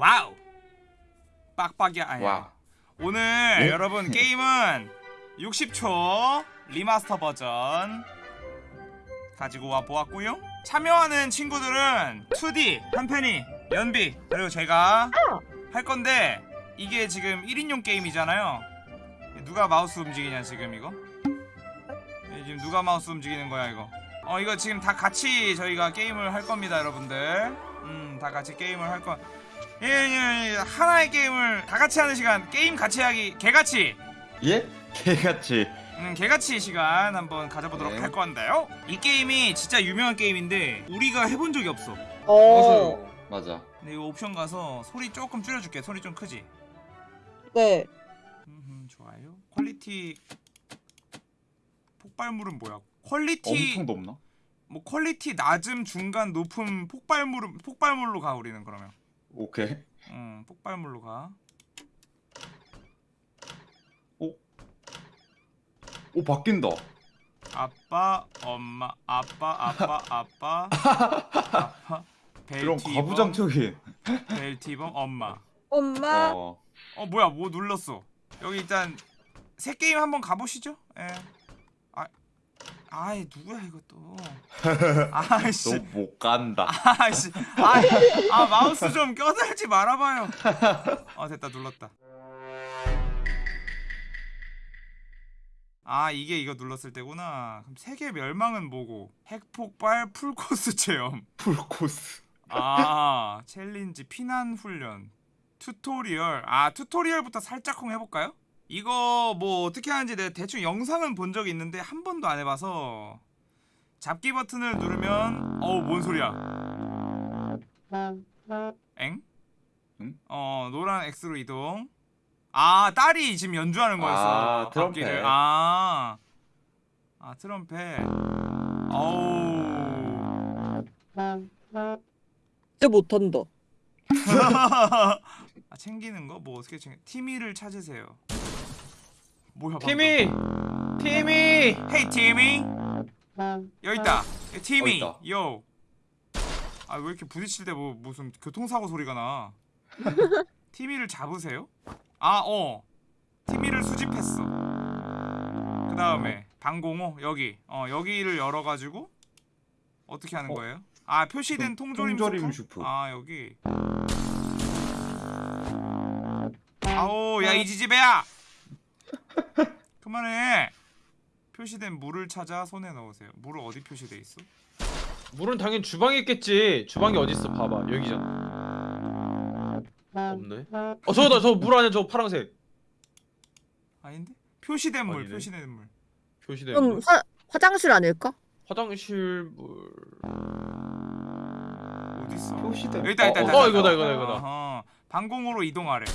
와우. 빡빡이 아니 와. 오늘 예? 여러분 게임은 60초 remaster 버전 가지고 와 보았고요. 참여하는 친구들은 2D, 한펜이, 연비 그리고 제가 할 건데 이게 지금 1인용 게임이잖아요. 누가 마우스 움직이냐 지금 이거? 예, 지금 누가 마우스 움직이는 거야 이거? 어 이거 지금 다 같이 저희가 게임을 할 겁니다 여러분들. 음다 같이 게임을 할거 하나의 게임을 다 같이 하는 시간 게임 같이 하기 개같이 예? 개같이. 음, 개같이 시간 한번 가져보도록 네. 할 건데요 이 게임이 진짜 유명한 게임인데 우리가 해본 적이 없어 어. 맞아. 근데 이거 옵션 가서 소리 조금 줄여줄게 소리 좀 크지 네. 음, 좋아요 quality 폭발물은 뭐야 quality 엄청 높나? 뭐 퀄리티 낮음 중간 높음 폭발물은 폭발물로 가 우리는 그러면 오케이. 음 폭발물로 가오 바뀐다. 아빠 엄마 아빠 아빠 아빠 아빠 그럼 벨티범 가부장적인. 벨티범 엄마 엄마. 어. 어 뭐야 뭐 눌렀어 여기 일단 새 게임 한번 가보시죠 예. 아 아이 누구야 이것도. 아이씨. 너못 간다. 아이씨. 아, 아 마우스 좀 껴들지 말아봐요. 어 됐다 눌렀다. 아 이게 이거 눌렀을 때구나. 그럼 세계 멸망은 뭐고? 핵폭발 풀코스 체험. 풀코스. 아 challenge 피난 훈련. tutorial. 아 tutorial부터 살짝쿵 해볼까요? 이거 뭐 어떻게 하는지 내가 대충 영상은 본 적이 있는데 한 번도 안 해봐서 잡기 버튼을 누르면 어우 뭔 소리야 엥? 응? 어 노란 X로 이동 아 딸이 지금 연주하는 거였어 아, 트럼펫. 악기를. 아, 아 트럼펫 어우 진짜 못한다. 아 챙기는 거? 뭐 어떻게 챙겨? 티미를 찾으세요. 뭐야? 티미! 티미! 방금. 헤이 티미. 여기 있다. 예, 티미. 있다. 요. 아 왜 이렇게 부딪힐 때 뭐 무슨 교통사고 소리가 나? 티미를 잡으세요? 아 어. 티미를 수집했어. 그 다음에 방공호 여기 어 여기를 열어 가지고 어떻게 하는 어. 거예요? 아 표시된 통- 통조림, 통조림 수프? 수프. 아 여기. 아오 야 이 지지배야 그만해 표시된 물을 찾아 손에 넣으세요 물은 어디 표시돼 있어? 물은 당연히 주방에 있겠지. 주방이 어디 있어? 봐봐. 여기잖아. 없네. 어 저거다. 저 물 안에 저 파란색. 아닌데? 표시된 물 아니네. 표시된 물 표시된 그럼 물. 화, 화장실 아닐까? 화장실 물. 어디 있어? 표시된. 여기 있다 있다 어, 어. 이거다, 이거다, 이거다. 방공호로 이동하래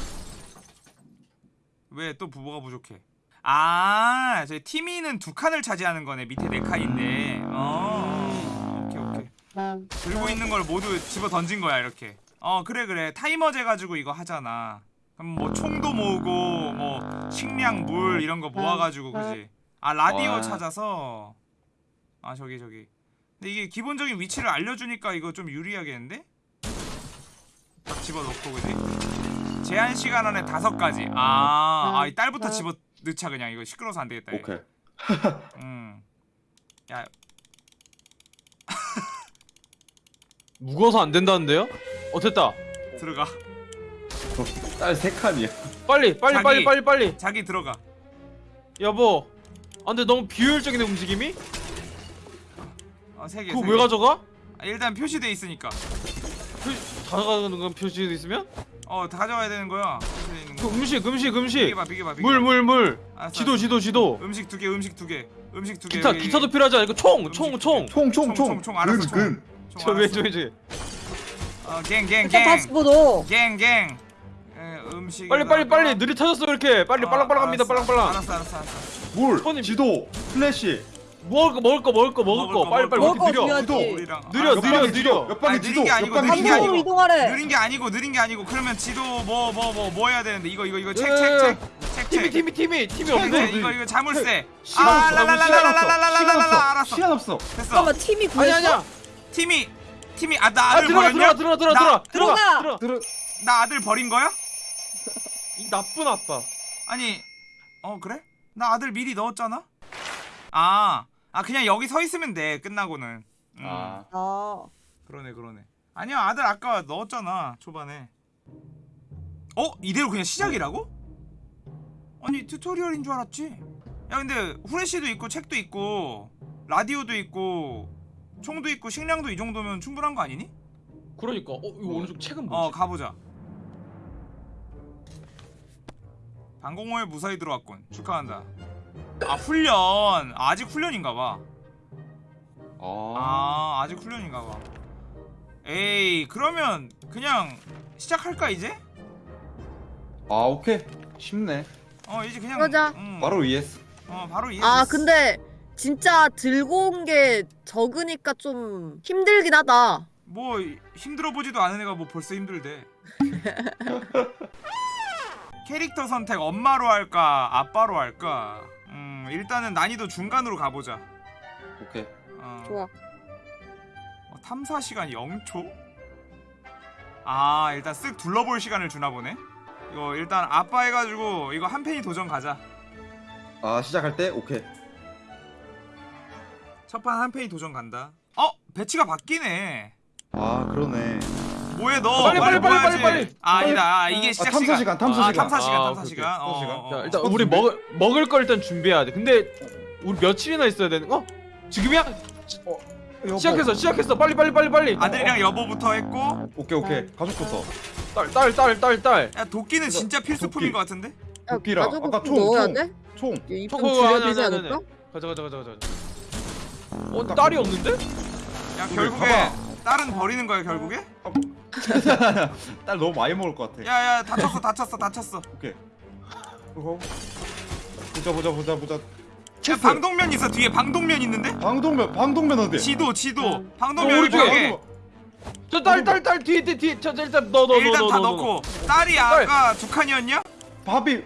왜 또 부모가 부족해? 아 저희 티미는 두 칸을 차지하는 거네 밑에 네 칸인데. 어 오케이 오케이. 들고 있는 걸 모두 집어 던진 거야 이렇게. 어 그래 그래. 타이머 재가지고 이거 하잖아. 그럼 뭐 총도 모으고 뭐 식량 물 이런 거 모아가지고 그지? 아 라디오 와. 찾아서? 아 저기 저기. 근데 이게 기본적인 위치를 알려주니까 이거 좀 유리하겠는데? 딱 집어넣고 그지 제한 시간 안에 다섯 가지 아 아 이 딸부터 집어 넣자 그냥 이거 시끄러워서 안 되겠다. 오케이. 음 야 무거워서 안 된다는데요? 어 됐다. 들어가 딸 세 칸이야. 빨리 빨리 자기. 빨리 빨리 빨리. 자기 들어가 여보. 아 근데 너무 비효율적인 움직임이? 어세개 그거 왜 가져가? 아, 일단 표시돼 있으니까 표, 다 가져가는 건 표시돼 있으면? 어 다 가져가야 되는 거야 있는 그거 음식 음식 음식. 비켜봐 비켜봐 비켜봐 물 물 물. 알았어, 지도 알았어. 지도 지도. 음식 두 개 음식 두 개 음식 두 개 기타 기타도 필요하지 않아? 이거 총 총 총. 총, 총, 총, 총, 총. 총, 알았어, 근, 총. 근. 저 왼쪽 왼쪽. 어 갱갱갱 일단 다시 보도. 갱갱 음식 빨리 빨리 빨리 느리 터졌어 이렇게. 빨리 빨랑 빨랑 합니다 빨랑 빨랑. 알았어 알았어 알았어 물, 손님. 지도, 플래시. 먹을 거 먹을 거 먹을 거 먹을 거 빨리 빨리 먹을 거 느려. 중요하지. 우리랑 느려, 알았어. 느려, 느려. 옆방에 지도, 느린 게 아니고, 옆방에 느린 게 지도. 아니고. 방송으로 이동하래. 느린 게 아니고 느린 게 아니고 그러면 지도 뭐 뭐 뭐 뭐 해야 되는데 이거 이거 이거 예, 책책책책 팀이 팀이 팀이 팀이 없네. 이거 이거 자물쇠 시간 아 없어. 시간 라라라라라라라라라라 없어. 알았어 시간 없어. 됐어 잠깐만 팀이 아니 구했어? 아니야. 팀이 팀이 아아 나를 들어가 버렸냐 들어가 들어가 들어가 나- 들어가 들어가. 들어가. 들어. 나 아들 버린 거야? 이 나쁜 아빠. 아니 어 그래? 나 아들 미리 넣었잖아. 아, 아 그냥 여기 서 있으면 돼. 끝나고는. 음, 아 아. 그러네 그러네. 아니야 아들 아까 넣었잖아 초반에. 어 이대로 그냥 시작이라고? 아니 튜토리얼인 줄 알았지. 야 근데 후레쉬도 있고 책도 있고 라디오도 있고 총도 있고 식량도 이 정도면 충분한 거 아니니? 그러니까 어 이거 오른쪽 책은 어 뭐지? 가보자. 방공호에 무사히 들어왔군. 축하한다. 아 훈련 아직 훈련인가봐. 아, 아 아직 훈련인가봐. 에이 그러면 그냥 시작할까 이제? 아 오케이 쉽네 어 이제 그냥 그러자. 음, 바로 ES 어 바로 이해. 아 근데 진짜 들고 온 게 적으니까 좀 힘들긴 하다. 뭐 힘들어 보지도 않은 애가 뭐 벌써 힘들대. 캐릭터 선택 엄마로 할까 아빠로 할까? 음 일단은 난이도 중간으로 가보자. 오케이 어. 좋아. 어, 탐사 시간 0초? 아 일단 쓱 둘러볼 시간을 주나 보네. 이거 일단 아빠 해가지고 이거 한 팬이 도전 가자. 아 시작할 때 오케이 첫 판 한 팬이 도전 간다. 어 배치가 바뀌네. 아 그러네 뭐해 너? 빨리, 빨리, 빨리? 빨리, 빨리. 아 아니다. 아, 이게 시작 탐사 시간, 탐사 아, 시간. 탐사 시간. 아, 탐사 시간. 시간. 어, 자 어, 일단 어. 우리. 먹을 먹을 걸 일단 준비해야 돼. 근데 우리 며칠이나 있어야 되는 거? 지금이야? 여보. 시작했어 시작했어 빨리 빨리 빨리 빨리. 아들이랑 여보부터 했고 오케이 오케이 가족부터 딸 딸 딸 딸 딸. 야 도끼는 진짜 필수품인. 것 같은데? 야, 도끼랑 아까 좀 총, 넣어야 총. 돼? 총 입좀 저거 줄여야 아니, 않을까? 가자 가자 가자 가자. 어 딸이 없는데? 야 결국에. 딸은 버리는 거야 결국에? 딸 너무 많이 먹을 것 같아 야야 다쳤어 다쳤어 다쳤어. 오케이 어. 보자 보자 보자 보자 야 방독면 있어 뒤에 방독면 있는데? 방독면 방독면 어디 지도 지도 음. 방독면 어, 여기 오른쪽에. 벽에 저딸딸 딸 뒤에 뒤에 뒤에 저 저, 일단 넣어 넣어 일단 넣어 다 넣어, 넣고 딸이 딸. 아까 두 칸이었냐? 밥이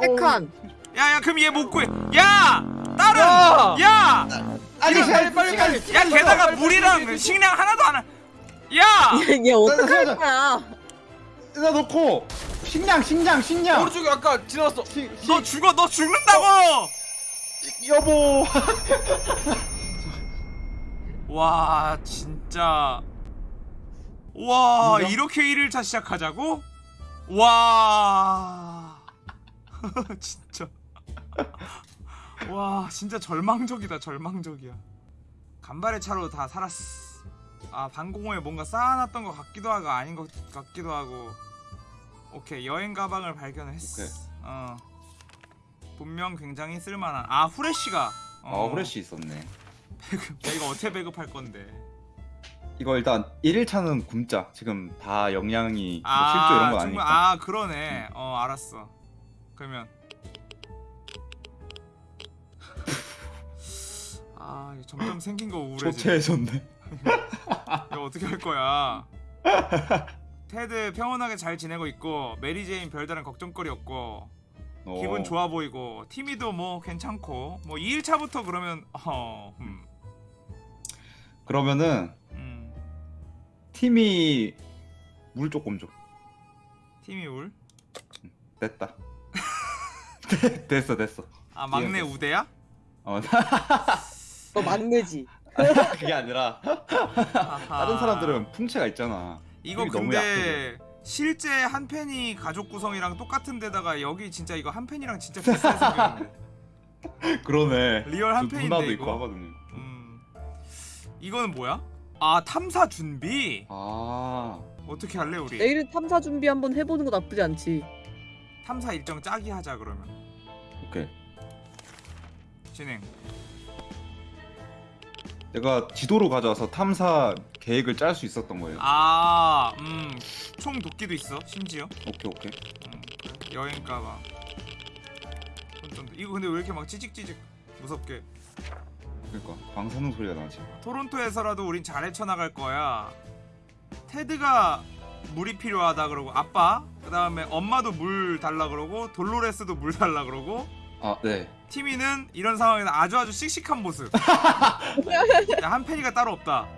세 칸. 야야 그럼 얘 못 구해 야 딸은 야! 야! 아니 빨리 빨리 빨리. 야 게다가 빨리, 빨리, 물이랑 빨리. 식량 하나도 안 하. 야! 얘 어떡할 가자. 거야? 나 넣고 식량 식량 식량 오른쪽에 아까 지나갔어. 시, 시, 너 죽어 너 죽는다고! 여보 와 진짜 와 뭐야? 이렇게 1일차 시작하자고? 와 진짜 와 진짜 절망적이다 절망적이야 간발의 차로 다 살았어 아 방공호에 뭔가 쌓아놨던 것 같기도 하고 아닌 것 같기도 하고. 오케이 여행 가방을 발견했어 오케이. 어. 분명 굉장히 쓸만한. 아 후레쉬가. 아 후레쉬 있었네. 야 이거 어떻게 배급할 건데? 이거 일단 1일차는 굶자. 지금 다 영양이 뭐 아, 실조 이런 거 정말- 아니니까. 아 그러네. 어 알았어. 그러면. 아 점점 생긴 거 우울해지네. 초췌해졌네 이거 어떻게 할 거야? 테드 평온하게 잘 지내고 있고 메리 제인 별다른 걱정거리 없고 어. 기분 좋아 보이고 티미도 뭐 괜찮고 뭐 2일차부터 그러면 어 음, 그러면은 음 티미 물 조금 줘 티미 물? 됐다 네, 됐어 됐어 아 막내 됐어. 우대야? 어 너 막내지. 그게 아니라 아하. 다른 사람들은 풍채가 있잖아 이거 근데 실제 한 팬이 가족 구성이랑 똑같은 데다가 여기 진짜 이거 한 팬이랑 진짜 생겼네. 그러네 real 한그 팬인데 누나도 이거. 있고 하거든요 음. 이거는 뭐야? 아 탐사 준비? 아 어떻게 할래 우리? 내일 탐사 준비 한번 해보는 거 나쁘지 않지. 탐사 일정 짜기 하자 그러면. 오케이 진행. 내가 지도로 가져와서 탐사 계획을 짤 수 있었던 거예요 아, 음, 총 도끼도 있어 심지어. 오케이 오케이 음. 여행 가방. 이거 근데 왜 이렇게 막 찌직찌직 무섭게? 그러니까 방사능 소리가 나지 토론토에서라도 우린 잘 헤쳐나갈 거야. 테드가 물이 필요하다 그러고 아빠 그 다음에 엄마도 물 달라 그러고 돌로레스도 물 달라 그러고 아 네 티미는 이런 상황에서 아주 아주 씩씩한 모습. 야, 한 팬이가 따로 없다.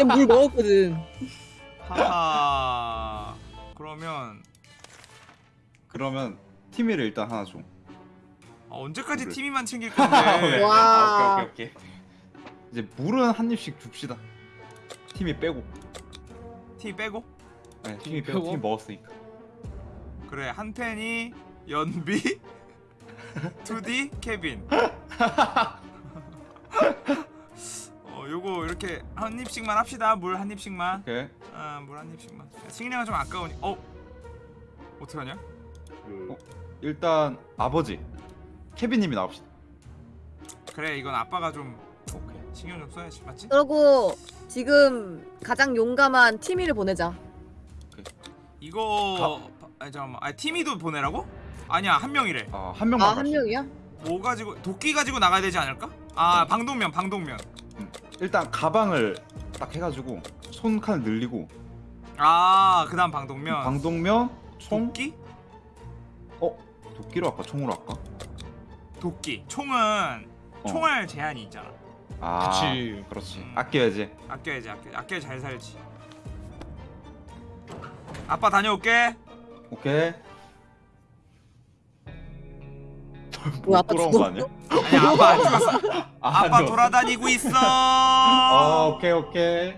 얘물 먹었거든. 하하. 그러면 그러면 티미를 일단 하나 줘. 아, 언제까지 그래. 티미만 챙길 아, 건데? 와. 아, 오케이 오케이 오케이. 이제 물은 한 입씩 줍시다. 팀이 빼고. 티미 빼고? 네, 팀이 팀이 빼고 빼고? 팀 먹었으니까. 그래 한 팬이 연비 2D 케빈 어 요거 이렇게 한 입씩만 합시다 물 한 입씩만 오케이. 아물 한 입씩만 식량은 좀 아까우니 어 어떡하냐 어? 일단 아버지 케빈님이 나옵시다. 그래 이건 아빠가 좀 오케이. 신경 좀 써야지 맞지? 그리고 지금 가장 용감한 티미를 보내자. 이거 아 잠깐만 아 티미도 보내라고? 아니야 한 명이래 아한 명만. 아 한. 명이야? 뭐 가지고 도끼 가지고 나가야 되지 않을까? 아 방독면 방독면 일단 가방을 딱 해가지고 손 칸을 늘리고 아 그다음 방독면 방독면 총 도끼? 어 도끼로 할까 총으로 할까? 도끼 총은 어. 총알 제한이 있잖아 아 그치. 그렇지 음. 아껴야지. 아껴야지 아껴 아껴야 잘 살지 아빠 다녀올게 오케이. 뭐야, 아빠 돌아온? 거 아니야? 아니 아빠 안 죽었어 아, 아빠 아니요. 돌아다니고 있어 아 오케이 오케이.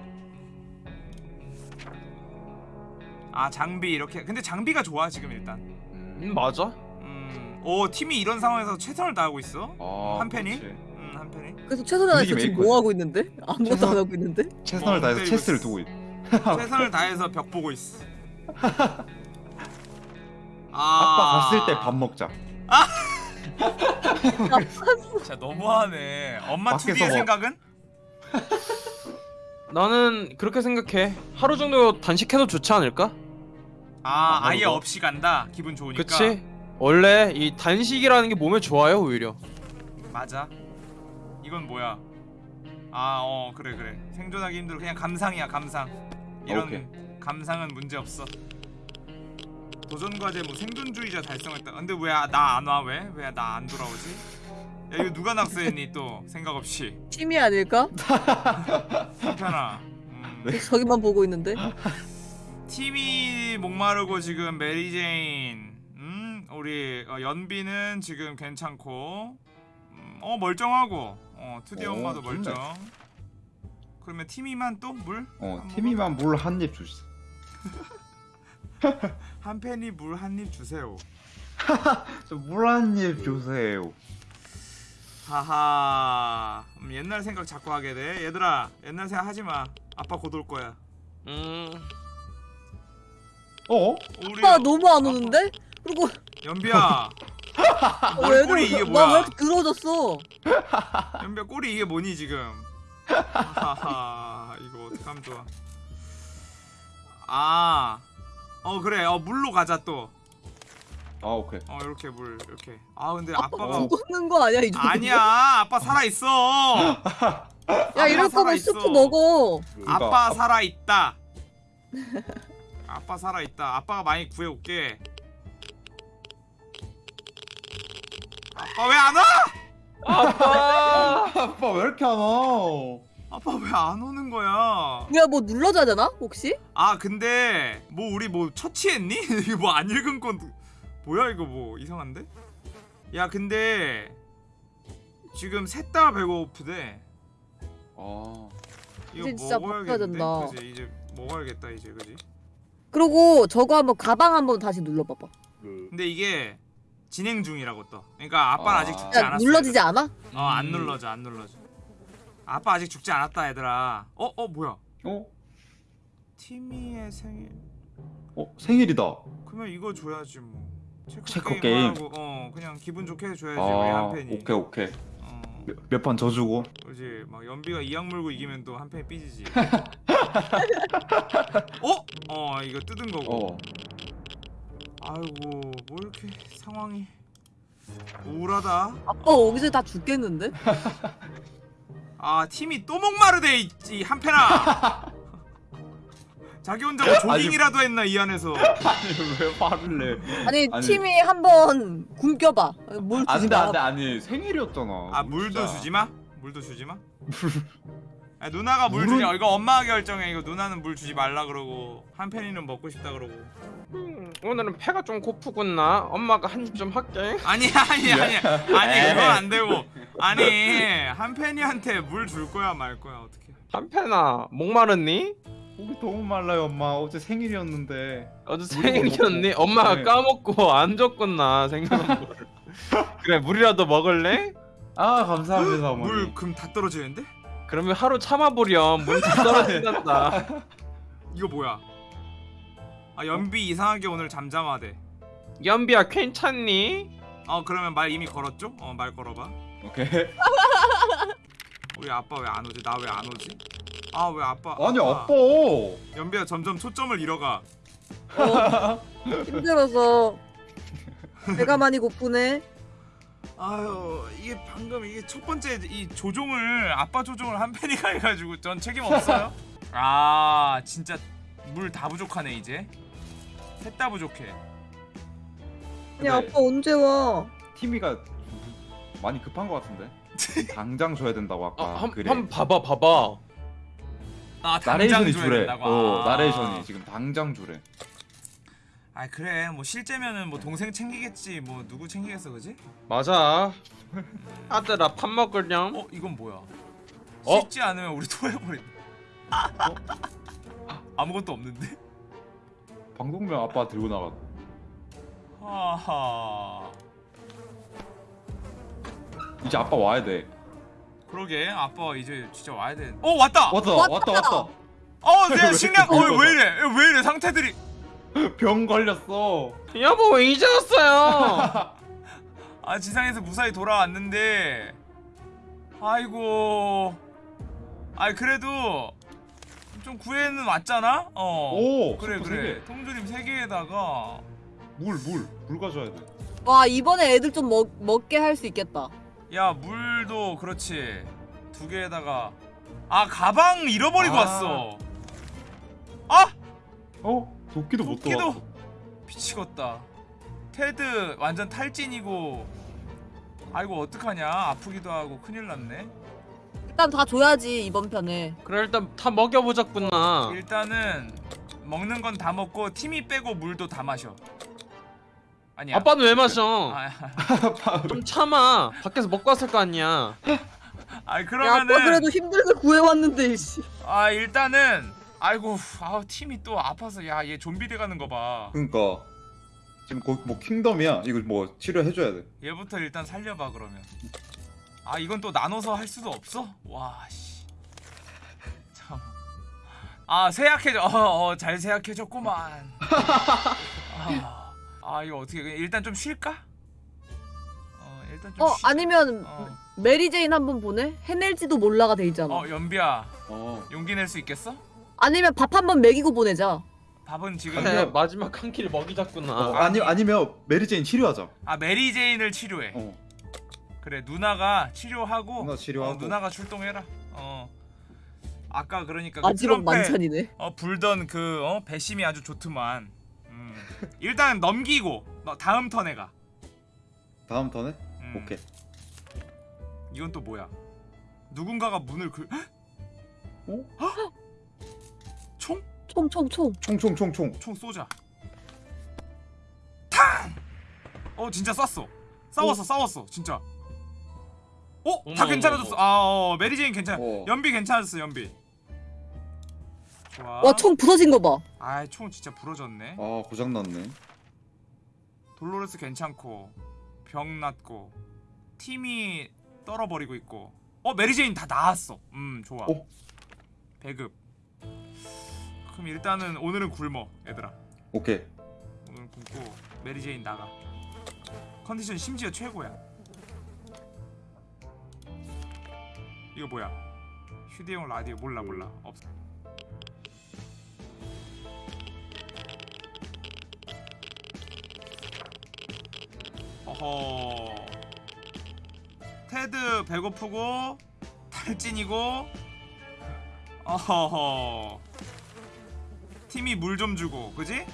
아 장비 이렇게 근데 장비가 좋아 지금 일단 음. 음 맞아? 음오 팀이 이런 상황에서 최선을 다하고 있어 아, 한 팬이? 그렇지. 음한 팬이 그래서 최선을 다해서 지금. 뭐 하고 있는데? 아무것도 최선- 안 하고 있는데? 최선을 어, 다해서 체스를 있어. 두고 있. 최선을 다해서 벽 보고 있어 아 아빠 갔을 때 밥 먹자. 진짜 너무하네 엄마 밖에서 2D의 뭐- 생각은? 나는 그렇게 생각해. 하루 정도 단식해도 좋지 않을까? 아 아, 아예 그거? 없이 간다 기분 좋으니까 그치? 원래 이 단식이라는 게 몸에 좋아요 오히려. 맞아. 이건 뭐야? 아, 어, 그래 그래. 생존하기 힘들어. 그냥 감상이야, 감상. 이런 오케이. 감상은 문제 없어. 도전 과제 뭐 생존주의자 달성했다. 근데 왜 나 안 와? 왜? 왜 나 안 돌아오지? 야, 이거 누가 낙서했니 또 생각 없이. 티미 아닐까? 음, 네. 저기만 보고 있는데? 팀이 목마르고 지금 메리제인. 음, 우리 어, 연비는 지금 괜찮고. 음, 어 멀쩡하고. 어, 투디 오, 엄마도 좋네. 멀쩡. 그러면 티미만 또 물? 어한 티미만 물 한 입 주시. 한 팬이 물 한 입 주세요. 물 한 입 주세요. 하하. 음, 옛날 생각 자꾸 하게 돼. 얘들아, 옛날 생각 하지 마. 아빠 곧 올 거야. 음. 어? 아빠 너무 안 오는데? 그리고 연비야. 어, 왜 꼬리 이게 뭐야? 나왜 이렇게 더러워졌어? 연비야 꼬리 이게 뭐니 지금? 하하. 이거 어떡하면 좋아. 아. 어 그래. 어 물로 가자 또. 아 오케이. 어 이렇게 물 이렇게. 아 근데 아빠 아빠가 죽었는 거 아니야 이 정도? 아니야. 아빠 살아 있어. 야 이럴 살아 거면 있어. 스프 먹어. 그러니까 아빠 살아 있다. 아빠 살아 있다. 아빠가 많이 구해 올게. 아빠 왜 안 와? 아빠. 아빠 왜 이렇게 안 와? 아빠 왜 안 오는 거야? 뭐야 뭐 눌러줘야 되나 혹시? 아 근데 뭐 우리 뭐 처치했니? 이거 뭐 안 읽은 건 뭐야 이거 뭐 이상한데? 야 근데 지금 셋 다 배고프대. 아 이거 이제 진짜 먹어야겠는데? 그지 이제 먹어야겠다 이제 그지? 그리고 저거 한번 가방 한번 다시 눌러봐봐. 근데 이게 진행 중이라고 또. 그러니까 아빠는 아. 아... 직 죽지 야 않았어. 눌러지지 않아? 어안 음. 눌러져 안 눌러져. 아빠 아직 죽지 않았다 얘들아. 어 어 뭐야? 어? 티미의 생일. 어 생일이다. 그러면 이거 줘야지 뭐. 체크, 체크 게임, 게임. 하고 어 그냥 기분 좋게 해줘야지 우리 아한 팬이. 오케이 오케이. 어 몇판더 주고. 그지 막 연비가 이악 물고 이기면 또 한 팬이 삐지지. 어? 어 이거 뜯은 거고. 어. 아이고 뭐 이렇게 상황이 우울하다. 아빠 여기서 다 죽겠는데? 아 팀이 또 목마르대 이 한패나 자기 혼자 뭐 조깅이라도 했나 이 안에서 아니 왜 화를 내? 아니, 아니. 팀이 한번 굶겨봐. 뭘 주지 안돼 마. 안돼 아니 생일이었잖아. 아 물도 진짜. 주지 마 물도 주지 마 아, 누나가 물 물은- 주냐 이거 엄마가 결정해 이거 누나는 물 주지 말라 그러고 한편이는 먹고 싶다 그러고 음, 오늘은 배가 좀 고프구나. 엄마가 한 입 좀 할게. 아니 아니 아니 아니 그건 안 되고 아니 한편이한테 물 줄 거야 말 거야 어떻게 한편아 목마르니? 목이 너무 말라요 엄마 어제 생일이었는데 어제 생일이었니? 엄마가 네. 까먹고 안 줬구나 생각한 물. 그래 물이라도 먹을래? 아 감사합니다 어머니 물금다 떨어지는데 그러면 하루 참아보렴. 다 떨어진단다. 이거 뭐야? 아 연비 이상하게 오늘 잠잠하대. 연비야 괜찮니? 어 그러면 말 이미 걸었죠? 어 말 걸어봐. 오케이. 우리 아빠 왜 안 오지? 나 왜 안 오지? 아 왜 아빠 아니 아빠. 연비야 점점 초점을 잃어가. 어, 힘들어서. 배가 많이 고프네. 아유 이게 방금 이게 첫 번째 이 조종을 아빠 조종을 한 팬이가 해가지고 전 책임 없어요? 아 진짜 물 다 부족하네 이제. 셋다 부족해. 아니 아빠 언제 와? 티미가 많이 급한 것 같은데? 당장 줘야 된다고 아까 아, 한, 그래. 한 봐봐 봐봐. 아 당장 나레이션이 줘야 주래 된다고. 어 아. 나레이션이 지금 당장 주래 아 그래 뭐 실제면은 뭐 동생 챙기겠지 뭐 누구 챙기겠어 그지? 맞아. 아들아 밥 먹으렴. 어 이건 뭐야? 어? 씻지 않으면 우리 토해버린다 아무것도 없는데? 방독면 아빠 들고 나가 하하 이제 아빠 와야 돼 그러게 아빠 이제 진짜 와야 돼. 어 왔다. 왔다 왔다. 왔다 왔다 어 내가 식량 왜 어왜 이래 왜 이래 상태들이 병 걸렸어 여보 왜 이제 왔어요? 아 지상에서 무사히 돌아왔는데 아이고 아이 그래도 좀 구해는 왔잖아 어오 그래 그래 세 통조림 세 개에다가 개. 물, 물, 물 가져야 돼. 와 이번에 애들 좀 먹, 먹게 할 수 있겠다. 야 물도 그렇지 두 개에다가 아 가방 잃어버리고 아. 왔어 아 어? 도끼도 못 도끼도. 미치겠다. 테드 완전 탈진이고 아이고 어떡하냐 아프기도 하고 큰일 났네. 일단 다 줘야지 이번 편에. 그래 일단 다 먹여보자꾸나. 일단은 먹는 건 다 먹고 팀이 빼고 물도 다 마셔. 아니야. 아빠는 왜 마셔? 아, 좀 참아. 밖에서 먹고 왔을 거 아니야. 아야 아빠 그러면은 그래도 힘들게 구해왔는데 씨. 아 일단은 아이고 아 팀이 또 아파서 야 얘 좀비 돼가는 거 봐. 그러니까 지금 거기 뭐 킹덤이야. 이거 뭐 치료해줘야 돼. 얘부터 일단 살려봐 그러면. 아 이건 또 나눠서 할 수도 없어? 와 씨. 참. 아 쇠약해져. 어잘 쇠약해졌구만. 아, 아 이거 어떻게 일단 좀 쉴까? 어 일단 좀. 어 쉬... 아니면 어. 메리 제인 한번 보내? 해낼지도 몰라가 돼 있잖아. 어 연비야 어. 용기 낼 수 있겠어? 아니면 밥 한 번 먹이고 보내자. 밥은 지금 그래 마지막 한 끼를 먹이자꾸나. 어, 아니 아니면 메리 제인 치료하자. 아 메리 제인을 치료해. 어. 그래 누나가 치료하고 누나 치료하고. 어, 누나가 출동해라. 어. 아까 그러니까 그 트럼펫- 만찬이네. 어 불던 그 어, 배심이 아주 좋더만. 음. 일단 넘기고 너 다음 턴에 가. 다음 턴에? 음. 오케이. 이건 또 뭐야? 누군가가 문을 그 어? 총? 총총 총. 총 총 총 총. 총 쏘자. 탕! 어 진짜 쐈어. 싸웠어 싸웠어 진짜. 어? 다 어머, 괜찮아졌어. 어머, 아 어, 메리제인 괜찮아. 어. 연비 괜찮았어 연비. 좋아. 와 총 부서진 거 봐. 아 총 진짜 부러졌네. 아 고장 났네. 돌로레스 괜찮고 병 났고 티미 떨어버리고 있고 어 메리제인 다 나왔어 음 좋아 어? 배급 그럼 일단은 오늘은 굶어 얘들아. 오케이. 오늘 굶고 메리제인 나가. 컨디션 심지어 최고야. 이거 뭐야? 휴대용 라디오 몰라 몰라. 없어 어허. 테드 배고프고 탈진이고 어허허 티미 물 좀 주고 그지?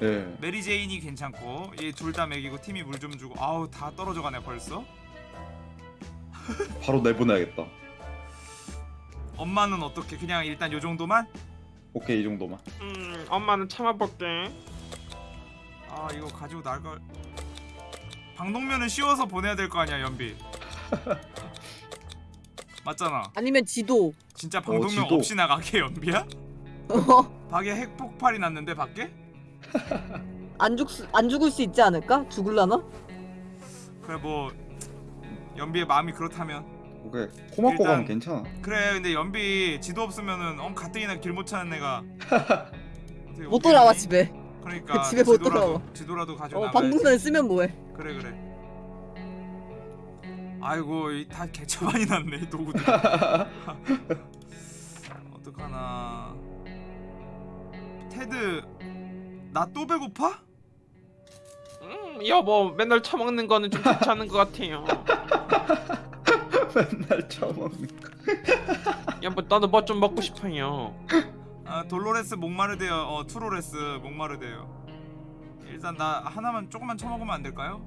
예. 메리 제인이 괜찮고 얘 둘 다 먹이고 티미 물 좀 주고 아우 다 떨어져 가네 벌써 바로 내보내야겠다. 엄마는 어떻게 그냥 일단 요 정도만? 오케이 이 정도만. 음 엄마는 참아볼게 아 이거 가지고 나갈 방독면은 씌워서 보내야 될 거 아니야 연비 맞잖아 아니면 지도. 진짜 방독면 지도. 없이 나가게 연비야? 어, 밖에 핵폭발이 났는데 밖에? 안 죽, 수- 안 죽을 수 있지 않을까? 죽을라나? 그래 뭐 연비의 마음이 그렇다면 오케이 코막고 일단- 가면 괜찮아. 그래 근데 연비 지도 없으면은 어 가뜩이나 길 못 찾는 애가 어떻게 못 돌아와? 집에. 그러니까 집에 못 지도라도, 돌아와. 지도라도 가지고 어, 나가야지 방문을 쓰면 뭐해? 그래 그래 아이고 이다 개차 많이 났네 이 도구들 어떡하나 테드 나 또 배고파? 음 여보 맨날 처먹는 거는 좀 않은 것 같아요 맨날 처먹는 거. 여보 나도 뭐 좀 먹고 싶어요 아 돌로레스 목마르대요 어 투로레스 목마르대요 일단 나 하나만 조금만 쳐먹으면 안 될까요?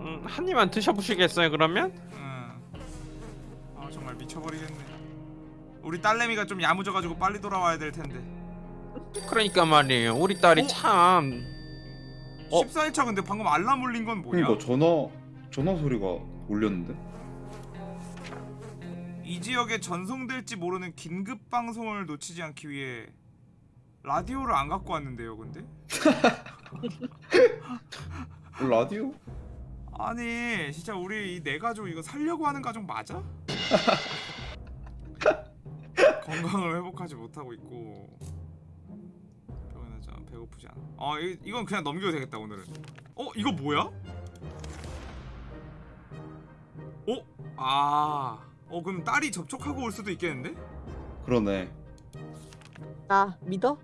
음, 한 입만 드셔보시겠어요 그러면? 응. 아 정말 미쳐버리겠네 우리 딸내미가 좀 야무져가지고 빨리 돌아와야 될 텐데 그러니까 말이에요 우리 딸이 어? 참 어? 14일차 근데 방금 알람 울린 건 뭐야? 그러니까 전화 전화 소리가 울렸는데. 이 지역에 전송될지 모르는 긴급 방송을 놓치지 않기 위해 라디오를 안 갖고 왔는데요, 근데? 어, 라디오? 아니, 진짜 우리 이네 가족 이거 살려고 하는 가족 맞아? 건강을 회복하지 못하고 있고 배고프지 않아. 아, 이, 이건 그냥 넘겨도 되겠다 오늘은. 어, 이거 뭐야? 어? 아, 어 그럼 딸이 접촉하고 올 수도 있겠는데? 그러네. 나 믿어?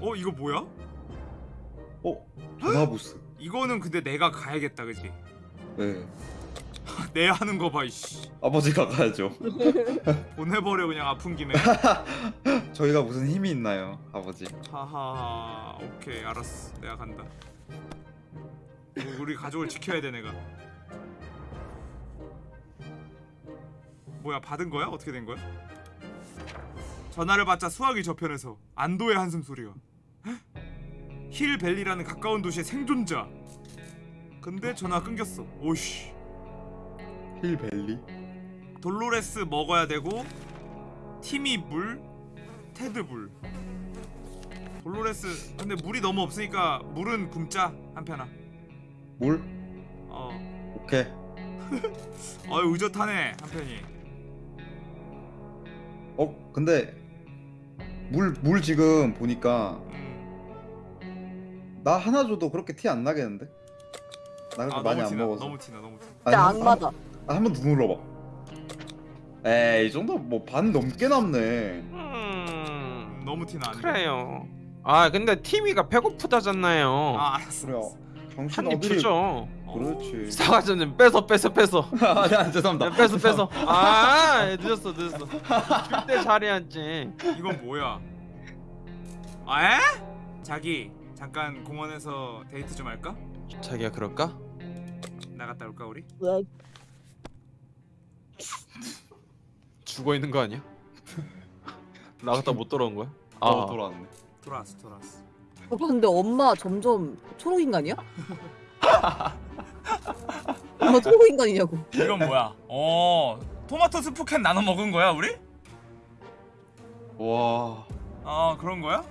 어 이거 뭐야? 어 전화 부스. 이거는 근데 내가 가야겠다 그지? 네. 내 하는 거 봐 이씨 아버지가 가야죠. 보내버려 그냥 아픈 김에 저희가 무슨 힘이 있나요, 아버지? 하하 오케이 알았어 내가 간다 우- 우리 가족을 지켜야 돼 내가 뭐야 받은 거야? 어떻게 된 거야? 전화를 받자 수화기 저편에서 안도의 한숨 소리가 헉? 힐벨리라는 가까운 도시의 생존자 근데 전화 끊겼어 오씨 힐벨리? 돌로레스 먹어야 되고 티미 물 테드 물 돌로레스 근데 물이 너무 없으니까 물은 굶자 한편아 물? 어 오케이. 어이 의젓하네 한편이 어 근데 물물 지금 보니까 음. 나 하나 줘도 그렇게 티 안 나겠는데? 나 그렇게 아 많이 너무 안 티나 먹어서. 너무 티나 너무 티나 진짜 한- 악마다. 한, 한번 더 눌러봐. 에이 이 정도 뭐 반 넘게 남네. 너무 티나 안. 그래요 아 근데 티미가 배고프다잖아요 아 알았어 그래. 알았어. 정신 한입 어디를? 주죠 그렇지. 사과전은 뺏어 뺏어 뺏어 아니 안 죄송합니다. 야, 뺏어 뺏어 아 늦었어 늦었어 줄때 잘해야지 이건 뭐야 아 에? 자기 잠깐 공원에서 데이트 좀 할까? 자기야 그럴까? 나갔다 올까 우리? 왜? 죽어 있는 거 아니야? 나갔다 못 돌아온 거야? 아 어 돌아왔네. 돌아왔어 돌아왔어 어, 근데 엄마 점점 초록 인간이야? 엄마 초록 인간이냐고. 이건 뭐야? 어 토마토 스프캔 나눠 먹은 거야 우리? 와. 아 그런 거야?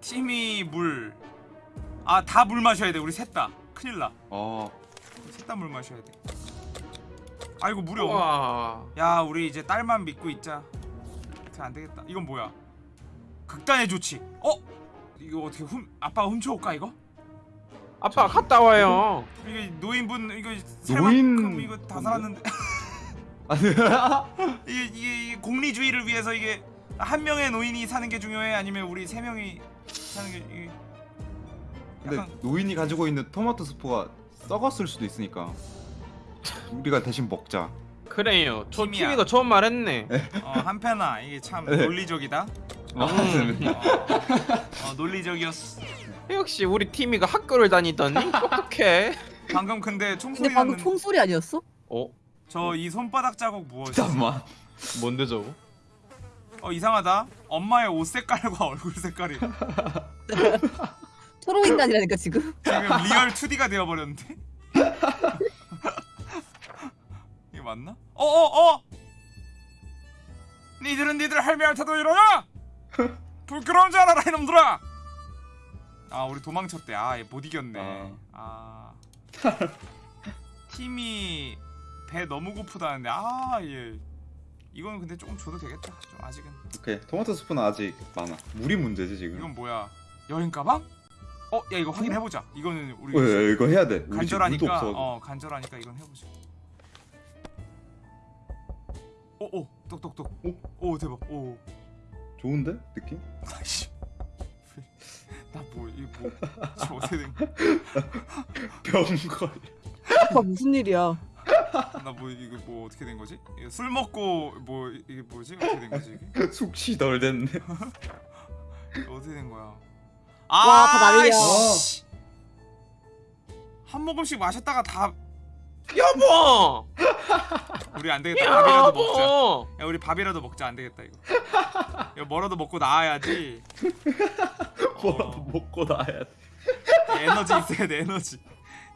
팀이 물. 아 다 물 마셔야 돼 우리 셋 다. 큰일 나. 아. 셋다 물 마셔야 돼. 아이고 물이 없네. 야 우리 이제 딸만 믿고 있자. 안 되겠다. 이건 뭐야? 극단의 조치. 어? 이거 어떻게 훔 아빠가 훔쳐올까 이거? 아빠 갔다 와요 이거 노인분 이거 노인- 살만큼 이거 다? 살았는데. 이게, 이게, 이게 공리주의를 위해서 이게 한 명의 노인이 사는 게 중요해 아니면 우리 세 명이 사는 게 이게 근데 약간 노인이 가지고 있는 토마토 스프가 썩었을 수도 있으니까 우리가 대신 먹자. 그래요 저 팀이야. 티미가 좋은 말 했네 어, 한편아 이게 참 네. 논리적이다. 어, 음. 어, 논리적이었어. 역시 우리 티미가 학교를 다니더니 똑똑해 방금 근데 근데 총소리 방금 났는 총소리 아니었어? 어? 저 이 손바닥 자국 무엇이? 잠깐만. 뭔데 저거? 어 이상하다 엄마의 옷 색깔과 얼굴 색깔이 초록 인간이라니까 지금. 지금 real 2D가 되어버렸는데? 맞나? 어어어! 니들은 니들 할매한테도 이러냐? 부끄러운 줄 알아라 이놈들아! 아 우리 도망쳤대 아못 이겼네 아 팀이 배 너무 고프다는데 아얘 이건 근데 조금 줘도 되겠다 좀 아직은 오케이 토마토 스프는 아직 많아 물이 문제지 지금 이건 뭐야 여행 가방? 어? 야 이거 확인해보자 이거는 우리 어, 야, 이거 해야 돼 간절하니까 어 간절하니까 이건 해보자. 오오 똑똑똑. 오 대박. 오. 좋은데 느낌? 아이씨. 나뭐 이거 뭐 지금 어떻게 된? 병걸 아빠 무슨 일이야? 나 뭐 이거 뭐 어떻게 된 거지? 술 먹고 뭐 이게 뭐지? 어떻게 된 거지 이게? 숙시 덜 됐네 어떻게 된 거야? 와, 다 난리야. 씨. 한 모금씩 마셨다가 다 여보! 우리 안 되겠다. 밥이라도 먹자. 야 우리 밥이라도 먹자 안 되겠다 이거. 야 뭐라도 먹고 나와야지. 뭐라도 먹고 나야 돼 에너지 있어야 돼 에너지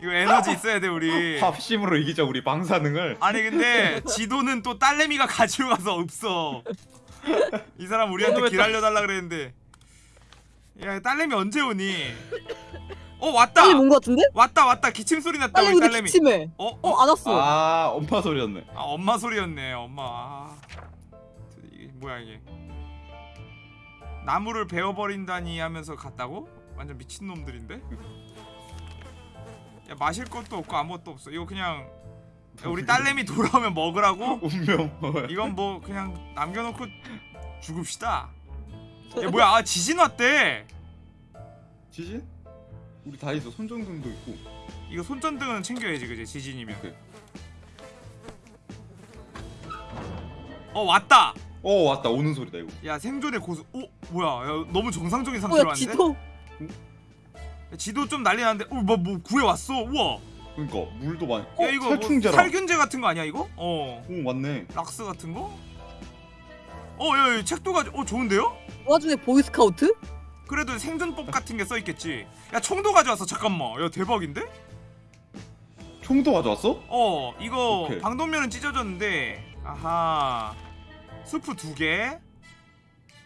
이거 에너지 있어야 돼 우리 밥심으로 이기자 우리 방사능을 아니 근데 지도는 또 딸내미가 가지고 가서 없어 이 사람 우리한테 길 알려달라 그랬는데 야 딸내미 언제 오니 어 왔다 빨리 온거 같은데? 왔다 왔다 기침 소리 났다 빨리 우리 딸내미 기침해. 어? 어? 어안 왔어. 아 엄마 소리였네 아 엄마 소리였네 엄마 아, 이게 뭐야 이게 나무를 베어버린다니 하면서 갔다고? 완전 미친 놈들인데? 야 마실 것도 없고 아무것도 없어 이거 그냥 야, 우리 딸내미 돌아오면 먹으라고? 운명 이건 뭐 그냥 남겨놓고 죽읍시다 야 뭐야 아 지진 왔대 지진? 우리 다 있어. 손전등도 있고. 이거 손전등은 챙겨야지 그지? 지진이면. 오케이. 어 왔다! 어 왔다. 오는 소리다 이거. 야 생존의 고수. 어 뭐야? 야, 너무 정상적인 상태로 뭐야 왔는데? 지도. 야, 지도 좀 난리 났는데? 어뭐 뭐 구해 왔어? 우와! 그러니까 물도 많이 야 어, 이거 뭐 살충제라. 살균제 같은 거 아니야 이거? 어. 오 맞네. 락스 같은 거? 어야 야, 책도 가져 어 좋은데요? 그 와중에 보이스카우트? 그래도 생존법 같은 게 써있겠지. 야 총도 가져왔어. 잠깐만. 야 대박인데? 총도 가져왔어? 어 이거 오케이. 방독면은 찢어졌는데 아하. 수프 두개.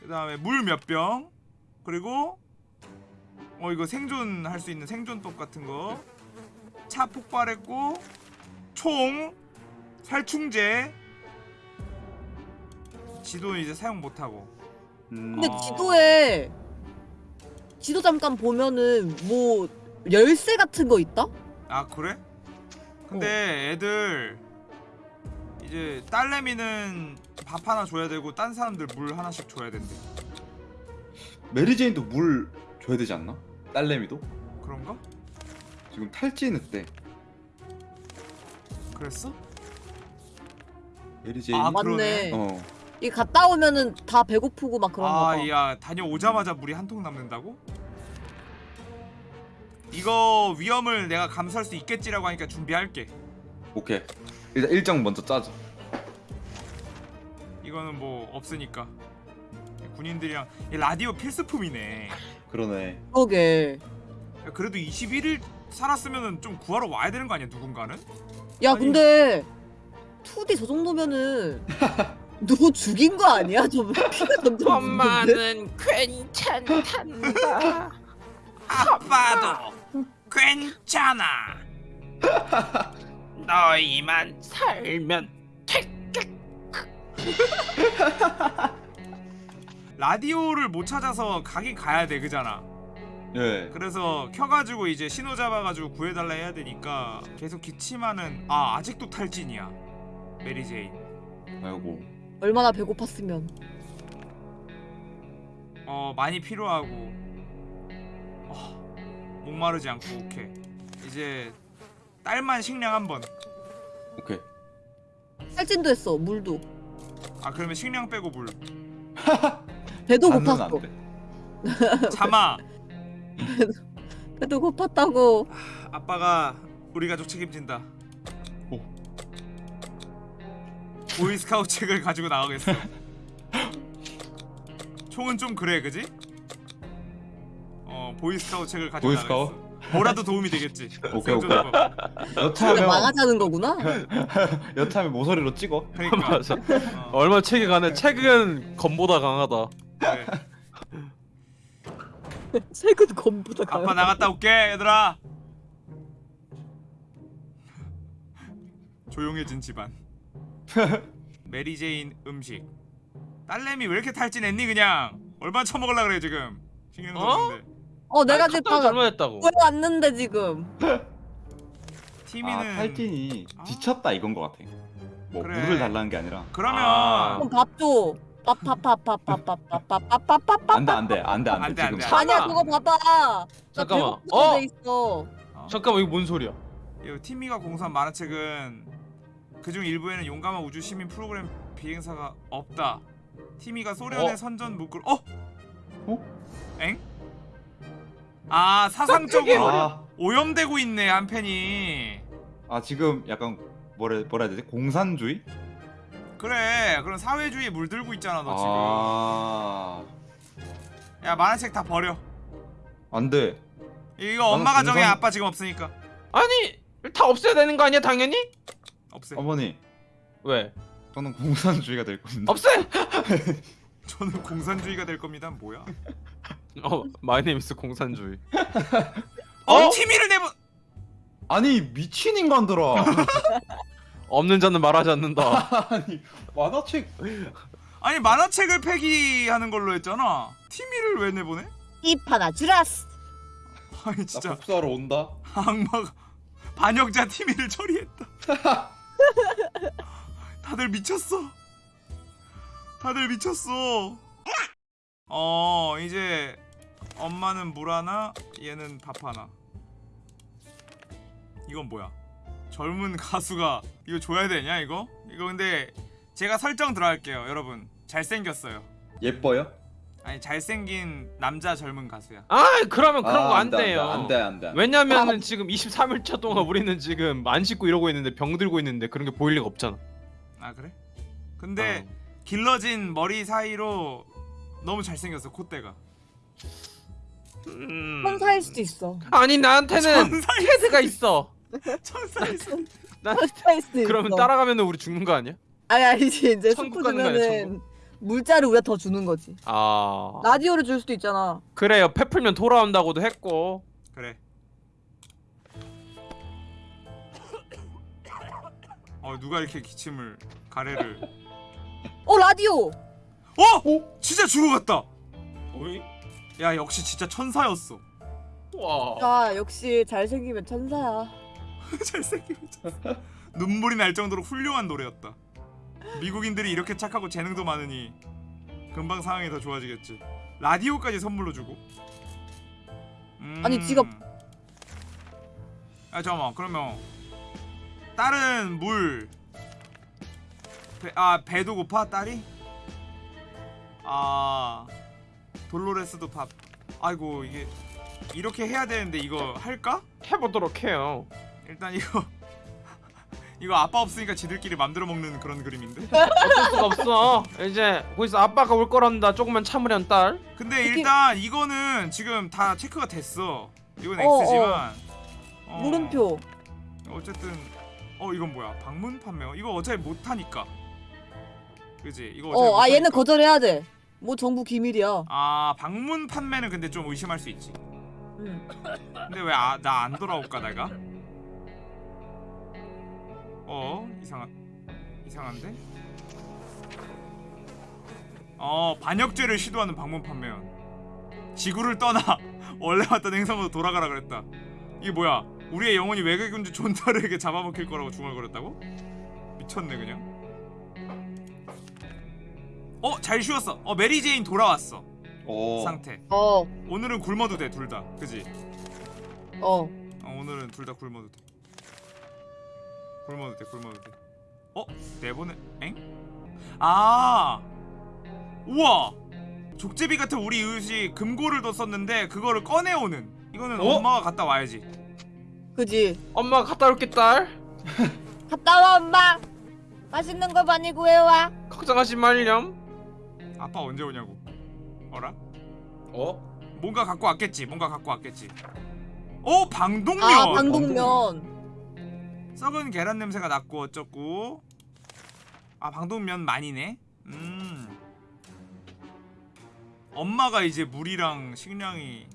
그 다음에 물 몇 병. 그리고 어 이거 생존할 수 있는 생존법 같은 거 차 폭발했고 총 살충제. 지도는 이제 사용 못하고. 음, 근데 아. 지도에 지도 잠깐 보면은 뭐 열쇠 같은 거 있다? 아 그래? 근데 애들 이제 딸내미는 밥 하나 줘야 되고 딴 사람들 물 하나씩 줘야 된대 메리제인도 물 줘야 되지 않나? 딸내미도? 그런가? 지금 탈진했대 그랬어? 메리제인 아, 맞네. 어 이 갔다 오면은 다 배고프고 막 그런가 봐. 아야 다녀오자마자 물이 한 통 남는다고? 이거 위험을 내가 감수할 수 있겠지라고 하니까 준비할게 오케이 일단 일정 먼저 짜자 이거는 뭐 없으니까 군인들이랑 이 라디오 필수품이네 그러네 야, 그러게. 그래도 21일 살았으면 좀 구하러 와야 되는 거 아니야 누군가는? 야 아니. 근데 2D 저 정도면은 누구 죽인 거 아니야? 좀 피가 점점 묻는데? 엄마는 괜찮단다. 아빠도 괜찮아. 너희만 살면 라디오를 못 찾아서 가긴 가야 돼 그잖아. 예 그래서 켜가지고 이제 신호 잡아가지고 구해달라 해야 되니까 계속 기침하는 아 아직도 탈진이야. 메리제인. 아이고 얼마나 배고팠으면. 어 많이 필요하고 어, 목마르지 않고 오케이 이제 딸만 식량 한번 오케이 탈진도 했어. 물도. 아 그러면 식량 빼고 물 배도 고팠어. 참아 배도 고팠다고. 아빠가 우리 가족 책임진다 보이스카우트 책을 가지고 나가겠어. 총은 좀 그래, 그지? 어, 보이스카우트 책을 가지고 보이스카우트? 나가겠어. 뭐라도 도움이 되겠지. 오케이, 오케이. 여차하면 망하자는 거구나? 여차하면 모서리로 찍어. 그러니까. 맞아. 어, 얼마 책이 가네. 책은 검보다 강하다. 그래. 최근 검보다 아빠 강한 나갔다 올게, 얘들아. 조용해진 집안. 메리 제인 음식. 딸내미 왜 이렇게 탈진했니 그냥? 얼마 처먹을라 그래 지금. 신경도 어? 없는데. 어 내가 아니, 지금 방금 잘못했다고. 구해왔는데 지금 티미는 아 탈진이 아. 지쳤다 이건 것 같아. 뭐 그래. 물을 달라는 게 아니라. 그러면 아. 그럼 밥줘 밥밥밥밥밥밥밥밥밥밥 안돼 안돼 안돼 안 안돼 돼, 지금 아니야. 그거 봐봐 나 잠깐만. 어? 돼 있어 어? 잠깐만 이거 뭔 소리야? 이 티미가 공수한 만화책은 그중 일부에는 용감한 우주 시민 프로그램 비행사가 없다. 티미가 소련의 어? 선전 문구를 어? 어? 엥? 아 사상적으로 아, 오염되고 있네 한 팬이. 아 지금 약간 뭐라 뭐라 해야 되지? 공산주의? 그래 그런 사회주의에 물들고 있잖아 너 지금. 아야 만화책 다 버려. 안 돼. 이거 엄마가 공산- 정해 아빠 지금 없으니까 아니 다 없애야 되는 거 아니야 당연히? 없애. 어머니 왜? 저는 공산주의가 될 겁니다. 없애! 저는 공산주의가 될 겁니다. 뭐야? 어 my name is 공산주의. 어, 어? 티미를 내보. 아니 미친 인간들아. 없는 자는 말하지 않는다. 아니 만화책 아니 만화책을 폐기하는 걸로 했잖아. 티미를 왜 내보내? 입하나 주라스 아니 나 진짜 복수하러 온다. 악마가 반역자 티미를 처리했다. 다들 미쳤어. 다들 미쳤어. 어 이제 엄마는 물 하나, 얘는 밥 하나. 이건 뭐야? 젊은 가수가 이거 줘야 되냐 이거? 이거 근데 제가 설정 들어갈게요 여러분 잘생겼어요 예뻐요? 아니 잘생긴 남자 젊은 가수야 아 그러면 그런 거안안 돼, 돼요. 안 돼, 안 돼. 안 돼. 왜냐면은 지금 23일차 동안 우리는 지금 안 씻고 이러고 있는데 병 들고 있는데 그런 게 보일 리가 없잖아. 아 그래? 근데 어. 길러진 머리 사이로 너무 잘생겼어 콧대가 음... 천사일 수도 있어 아니 나한테는 헤드가 있어. 천사일 수 난 천사일 수도 있어 그러면 따라가면은 우리 죽는 거 아니야? 아니 아니지 이제 천국 가는 거 아니야, 주면은 물자를 우리가 더 주는 거지. 아. 라디오를 줄 수도 있잖아. 그래요. 패 풀면 돌아온다고도 했고. 그래. 어 누가 이렇게 기침을 가래를. 어 라디오! 어? 진짜 죽어갔다! 야 역시 진짜 천사였어. 와. 아 역시 잘생기면 천사야. 잘생기면 천사. 눈물이 날 정도로 훌륭한 노래였다 미국인들이 이렇게 착하고 재능도 많으니 금방 상황이 더 좋아지겠지. 라디오까지 선물로 주고. 음... 아니, 지가- 아 잠깐만. 그러면 딸은 물 배, 아 배도 고파? 딸이? 아 돌로레스도 밥. 아이고 이게 이렇게 해야 되는데 이거 할까? 해보도록 해요. 일단 이거 이거 아빠 없으니까 지들끼리 맘대로 먹는 그런 그림인데? 어쩔 수가 없어. 이제 거기서 아빠가 올 거란다. 조금만 참으련 딸. 근데 일단 이거는 지금 다 체크가 됐어. 이건 어, X지만. 어, 물음표. 어쨌든 어 이건 뭐야? 방문 판매요? 이거 어차피 못하니까. 그지? 이거 어아 못하니까. 얘는 거절해야 돼뭐 정부 기밀이야. 아 방문 판매는 근데 좀 의심할 수 있지. 응. 근데 왜 나 안 돌아올까 내가 어? 이상한 이상한데? 어 반역죄를 시도하는 방문 판매원. 지구를 떠나 원래 왔던 행성으로 돌아가라 그랬다. 이게 뭐야? 우리의 영혼이 외계군주 존타르에게 잡아먹힐 거라고 중얼거렸다고? 미쳤네 그냥. 어 잘 쉬었어. 어 메리제인 돌아왔어. 오. 상태. 어. 오늘은 굶어도 돼둘 다. 그지? 어. 어, 오늘은 둘 다 굶어도 돼. 굶어도 돼, 굶어도 돼. 어? 내보내? 엥? 아! 우와! 족제비 같은 우리 이웃이 금고를 뒀었는데 그거를 꺼내오는. 이거는 어? 엄마가 갔다 와야지. 그지 엄마 갔다 올게 딸. 갔다 와 엄마 맛있는 거 많이 구해와. 걱정하지 말렴. 아빠 언제 오냐고 어라? 어? 뭔가 갖고 왔겠지 뭔가 갖고 왔겠지 오 방독면 아 방독면. 썩은 계란 냄새가 났고 어쩌고. 아 방독면 많이네. 음. 엄마가 이제 물이랑 식량이.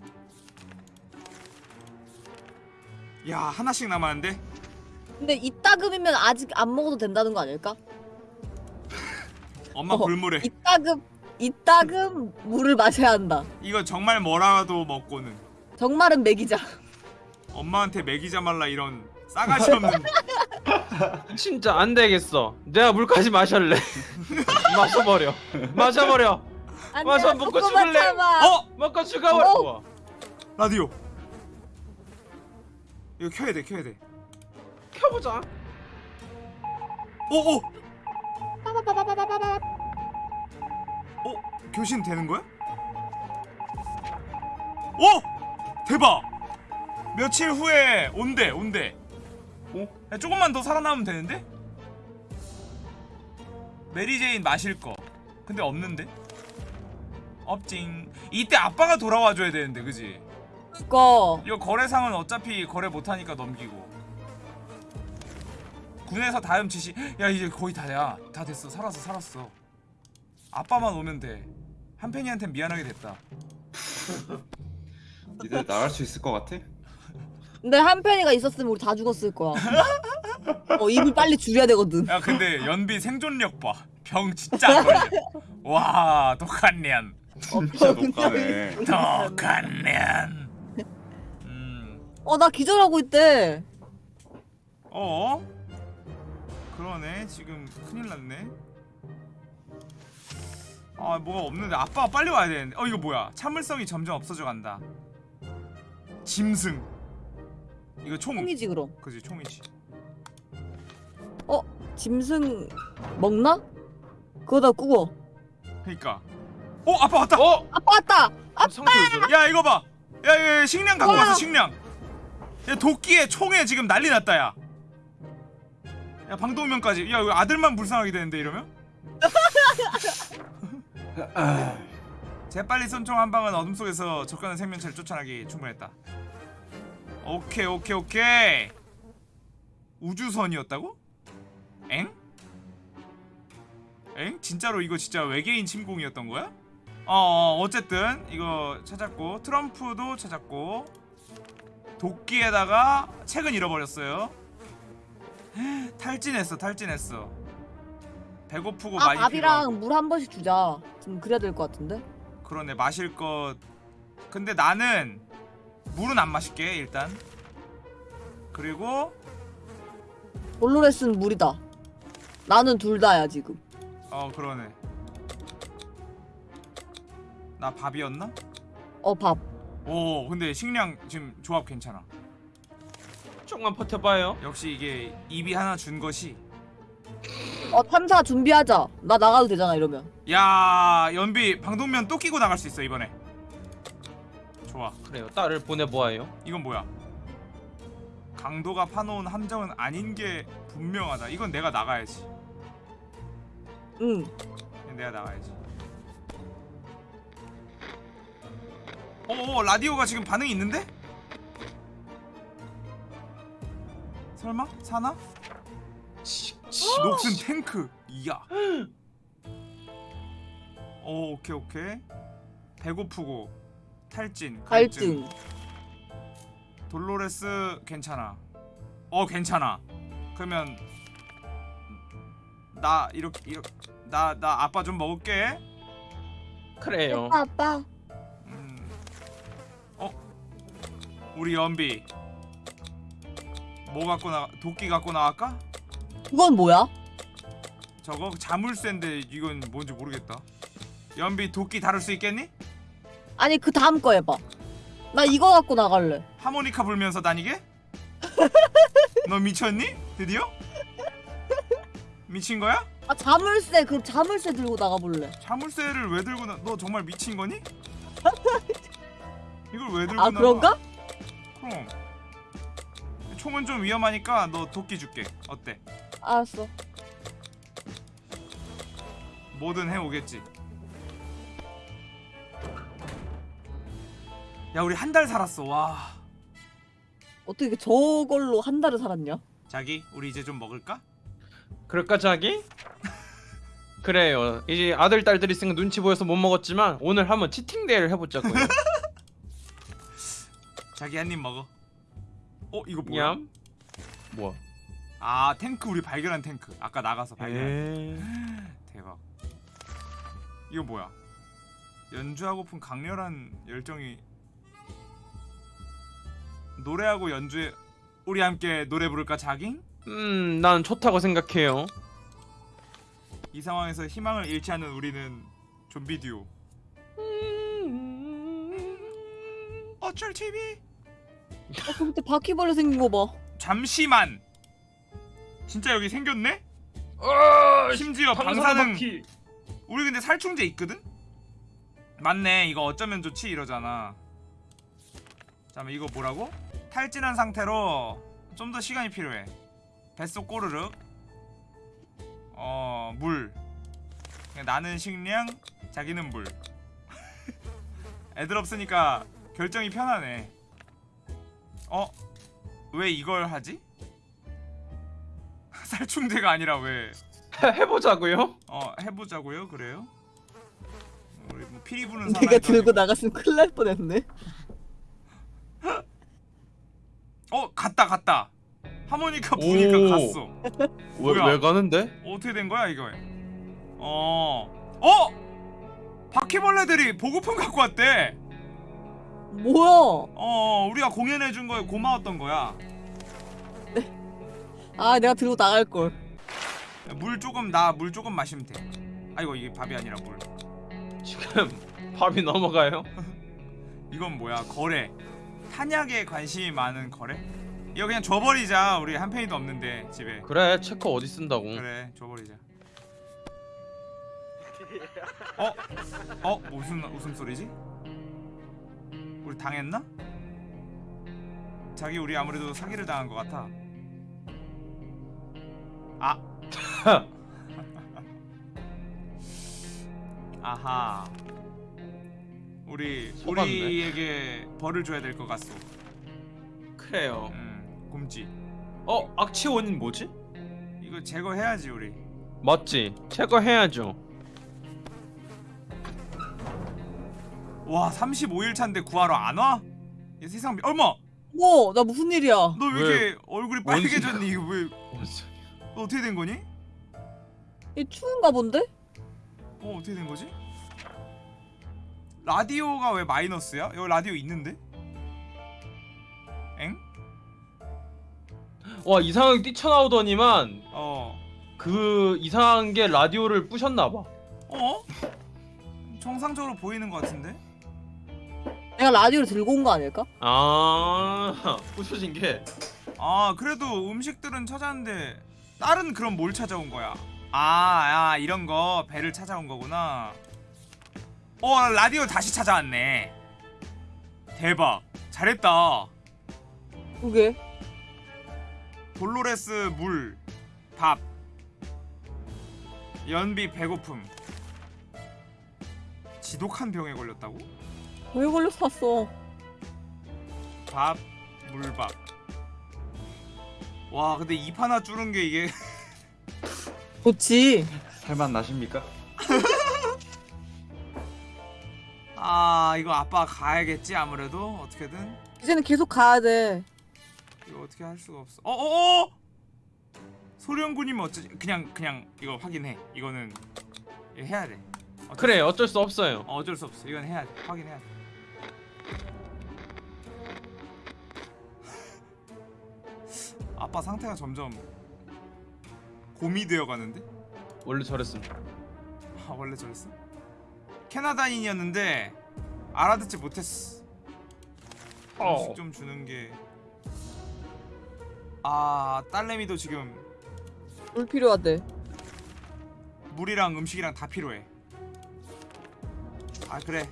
야 하나씩 남았는데? 근데 이따금이면 아직 안 먹어도 된다는 거 아닐까? 엄마 어, 골무래 이따금 이따금 물을 마셔야 한다. 이거 정말 뭐라도 먹고는. 정말은 먹이자. 엄마한테 먹이자 말라 이런 싸가지 없는 진짜 안 되겠어. 내가 물까지 마실래. 마셔버려. 마셔버려. 맞아, 먹고 죽을래. 참아. 어 먹고 죽어버려. 어? 라디오 이거 켜야 돼 켜야 돼 켜보자. 오오 어? 교신 되는 거야? 오! 대박! 며칠 후에 온대 온대 어? 야, 조금만 더 살아남으면 되는데? 메리제인 마실 거. 근데 없는데? 없징. 이때 아빠가 돌아와줘야 되는데 그지? 그거. 이거 거래상은 어차피 거래 못하니까 넘기고. 군에서 다음 지시. 야 이제 거의 다야. 다 됐어. 살았어 살았어. 아빠만 오면 돼. 한펜이한텐 미안하게 됐다. 니들 나갈 수 있을 것 같아? 근데 한 팬이가 있었으면 우리 다 죽었을 거야. 어 입을 빨리 줄여야 되거든. 야 근데 연비 생존력 봐 병 진짜 안 걸려. 와 독한년 어, 진짜 높다네. 독한년 음 어 나 기절하고 있대. 어? 그러네. 지금 큰일 났네. 아 뭐가 없는데. 아빠가 빨리 와야 되는데. 어 이거 뭐야? 참을성이 점점 없어져 간다. 짐승 이거 총 총이지 그럼. 그지 총이지 짐승 먹나? 그거다 꾸고. 그니까 어 아빠 왔다 어? 아빠 왔다. 저래? 야 이거 봐 야, 야, 야 식량 갖고. 왔어 식량 야 도끼에 총에 지금 난리 났다 야 야 방독면까지 야 이거 아들만 불쌍하게 되는데 이러면 재빨리 쏜총 한 방은 어둠 속에서 적가는 생명체를 쫓아나기 충분했다. 오케이 오케이 오케이. 우주선이었다고? 엥? 엥? 진짜로 이거 진짜 외계인 침공이었던 거야? 어, 어 어쨌든 이거 찾았고 트럼프도 찾았고 도끼에다가 책은 잃어버렸어요. 탈진했어 탈진했어. 배고프고 아 많이. 밥이랑 물 한 번씩 주자. 지금 그래야 될 것 같은데. 그러네 마실 것 근데 나는 물은 안 마실게 일단 그리고 볼로레스는 물이다. 나는 둘 다야 지금. 어 그러네 나 밥이었나? 어 밥. 오 근데 식량 지금 조합 괜찮아 조금만 버텨봐요. 역시 이게 입이 하나 준 것이 어 탐사 준비하자. 나 나가도 되잖아 이러면. 야 연비 방독면 또 끼고 나갈 수 있어 이번에 좋아 그래요. 딸을 보내보아요. 이건 뭐야 강도가 파놓은 함정은 아닌 게 분명하다 이건 내가 나가야지 응. 내가 나가야지. 어, 라디오가 지금 반응이 있는데? 설마 사나? 녹슨 탱크. 이야. 어, 오케이 오케이. 배고프고 탈진, 갈증. 갈증. 돌로레스 괜찮아. 어 괜찮아. 그러면 나 이렇게 이렇게 나 나 아빠 좀 먹을게. 그래요. 아빠 아빠. 음. 어? 우리 연비 뭐 갖고 나 도끼 갖고 나갈까? 그건 뭐야? 저거 자물쇠인데 이건 뭔지 모르겠다. 연비 도끼 다룰 수 있겠니? 아니 그 다음 거 해봐. 나 이거 갖고 나갈래. 하모니카 불면서 다니게? 너 미쳤니? 드디어? 미친 거야? 아 자물쇠 그 자물쇠 들고 나가볼래. 자물쇠를 왜 들고 나? 너 정말 미친 거니? 이걸 왜 들고 아 나가? 그런가? 그럼 총은 좀 위험하니까 너 도끼 줄게. 어때? 알았어. 뭐든 해오겠지 야 우리 한 달 살았어 와 어떻게 저걸로 한 달을 살았냐? 자기 우리 이제 좀 먹을까? 그럴까 자기? 그래요. 이제 아들 딸들이 있으니까 눈치 보여서 못 먹었지만 오늘 한번 치팅 데이를 해보자고요. 자기 한 입 먹어 어 이거 뭐야? 냠. 뭐야? 아 탱크 우리 발견한 탱크 아까 나가서 발견 에이. 대박 이거 뭐야 연주하고픈 강렬한 열정이 노래하고 연주에 우리 함께 노래 부를까 자깅? 음, 난 좋다고 생각해요. 이 상황에서 희망을 잃지 않는 우리는 좀비 듀오 어쩔 TV 어, 그 밑에 바퀴벌레 생긴 거 봐. 잠시만 진짜 여기 생겼네? 심지어 방사능 우리 근데 살충제 있거든? 맞네 이거 어쩌면 좋지 이러잖아 잠깐만 이거 뭐라고? 탈진한 상태로 좀 더 시간이 필요해 뱃속 꼬르륵 어물 나는 식량 자기는 물 애들 없으니까 결정이 편하네 어? 왜 이걸 하지? 살충제가 아니라 왜 해보자고요? 어 해보자고요 그래요? 우리 뭐 피리 부는 내가 들고. 나갔으면 큰일 날 뻔했네. 어 갔다 갔다 하모니카 부니까 오. 갔어 왜? 왜 가는데? 어떻게 된 거야 이거 어 어? 바퀴벌레들이 보급품 갖고 왔대 뭐야? 어 우리가 공연해 준 거에 고마웠던 거야 아 내가 들고 나갈 걸. 물 조금 나 물 조금 마시면 돼 아이고 이게 밥이 아니라 물 지금 밥이 넘어가요? 이건 뭐야 거래 탄약에 관심이 많은 거래? 이거 그냥 줘버리자 우리 한 penny도 없는데 집에 그래 체커 어디 쓴다고? 그래 줘버리자 어? 어? 무슨 웃음소리지? 우리 당했나? 자기 우리 아무래도 사기를 당한 것 같아 아 아하 우리 속았네. 우리에게 벌을 줘야 될 것 같소 그래요. 음 곰지 어 악취 원인 뭐지? 이거 제거해야지 우리 맞지. 체커해야죠. 와 35일 차인데 구하러 안 와? 이 세상 미... 얼마! 뭐? 나 무슨 일이야? 너왜 왜? 이렇게 얼굴이 뭔 빨개졌니? 이거 왜? 너 어떻게 된 거니? 이 추운가 본데? 어 어떻게 된 거지? 라디오가 왜 마이너스야? 여기 라디오 있는데? 엥? 와 이상하게 뛰쳐나오더니만 어 그 이상한 게 라디오를 부셨나봐. 어? 정상적으로 보이는 것 같은데? 내가 라디오를 들고 온 거 아닐까? 아 부셔진 게 아 그래도 음식들은 찾았는데 다른 그럼 뭘 찾아온 거야? 아, 아 이런 거 배를 찾아온 거구나. 어 라디오 다시 찾아왔네. 대박 잘했다. 그게 돌로레스 물, 밥, 연비 배고픔. 지독한 병에 걸렸다고? 왜 왔어? 밥, 물밥. 와 근데 입 하나 줄은 게 이게 좋지. 살만 나십니까? 아 이거 아빠 가야겠지 아무래도? 어떻게든? 이제는 계속 가야 돼. 이거 어떻게 할 수가 없어. 어어어! 소령군이면 어쩌지 그냥 그냥 이거 확인해. 이거는 이거 해야 돼. 어쩔 그래 어쩔 수 없어요. 수- 어, 어쩔 수 없어. 이건 해야 돼. 확인해야 돼. 아빠 상태가 점점 곰이 되어 가는데? 원래 저랬음. 아 원래 저랬어? 캐나다인이었는데 알아듣지 못했어 어. 음식 좀 주는 게. 아 딸내미도 지금 물 필요하대. 물이랑 음식이랑 다 필요해. 아 그래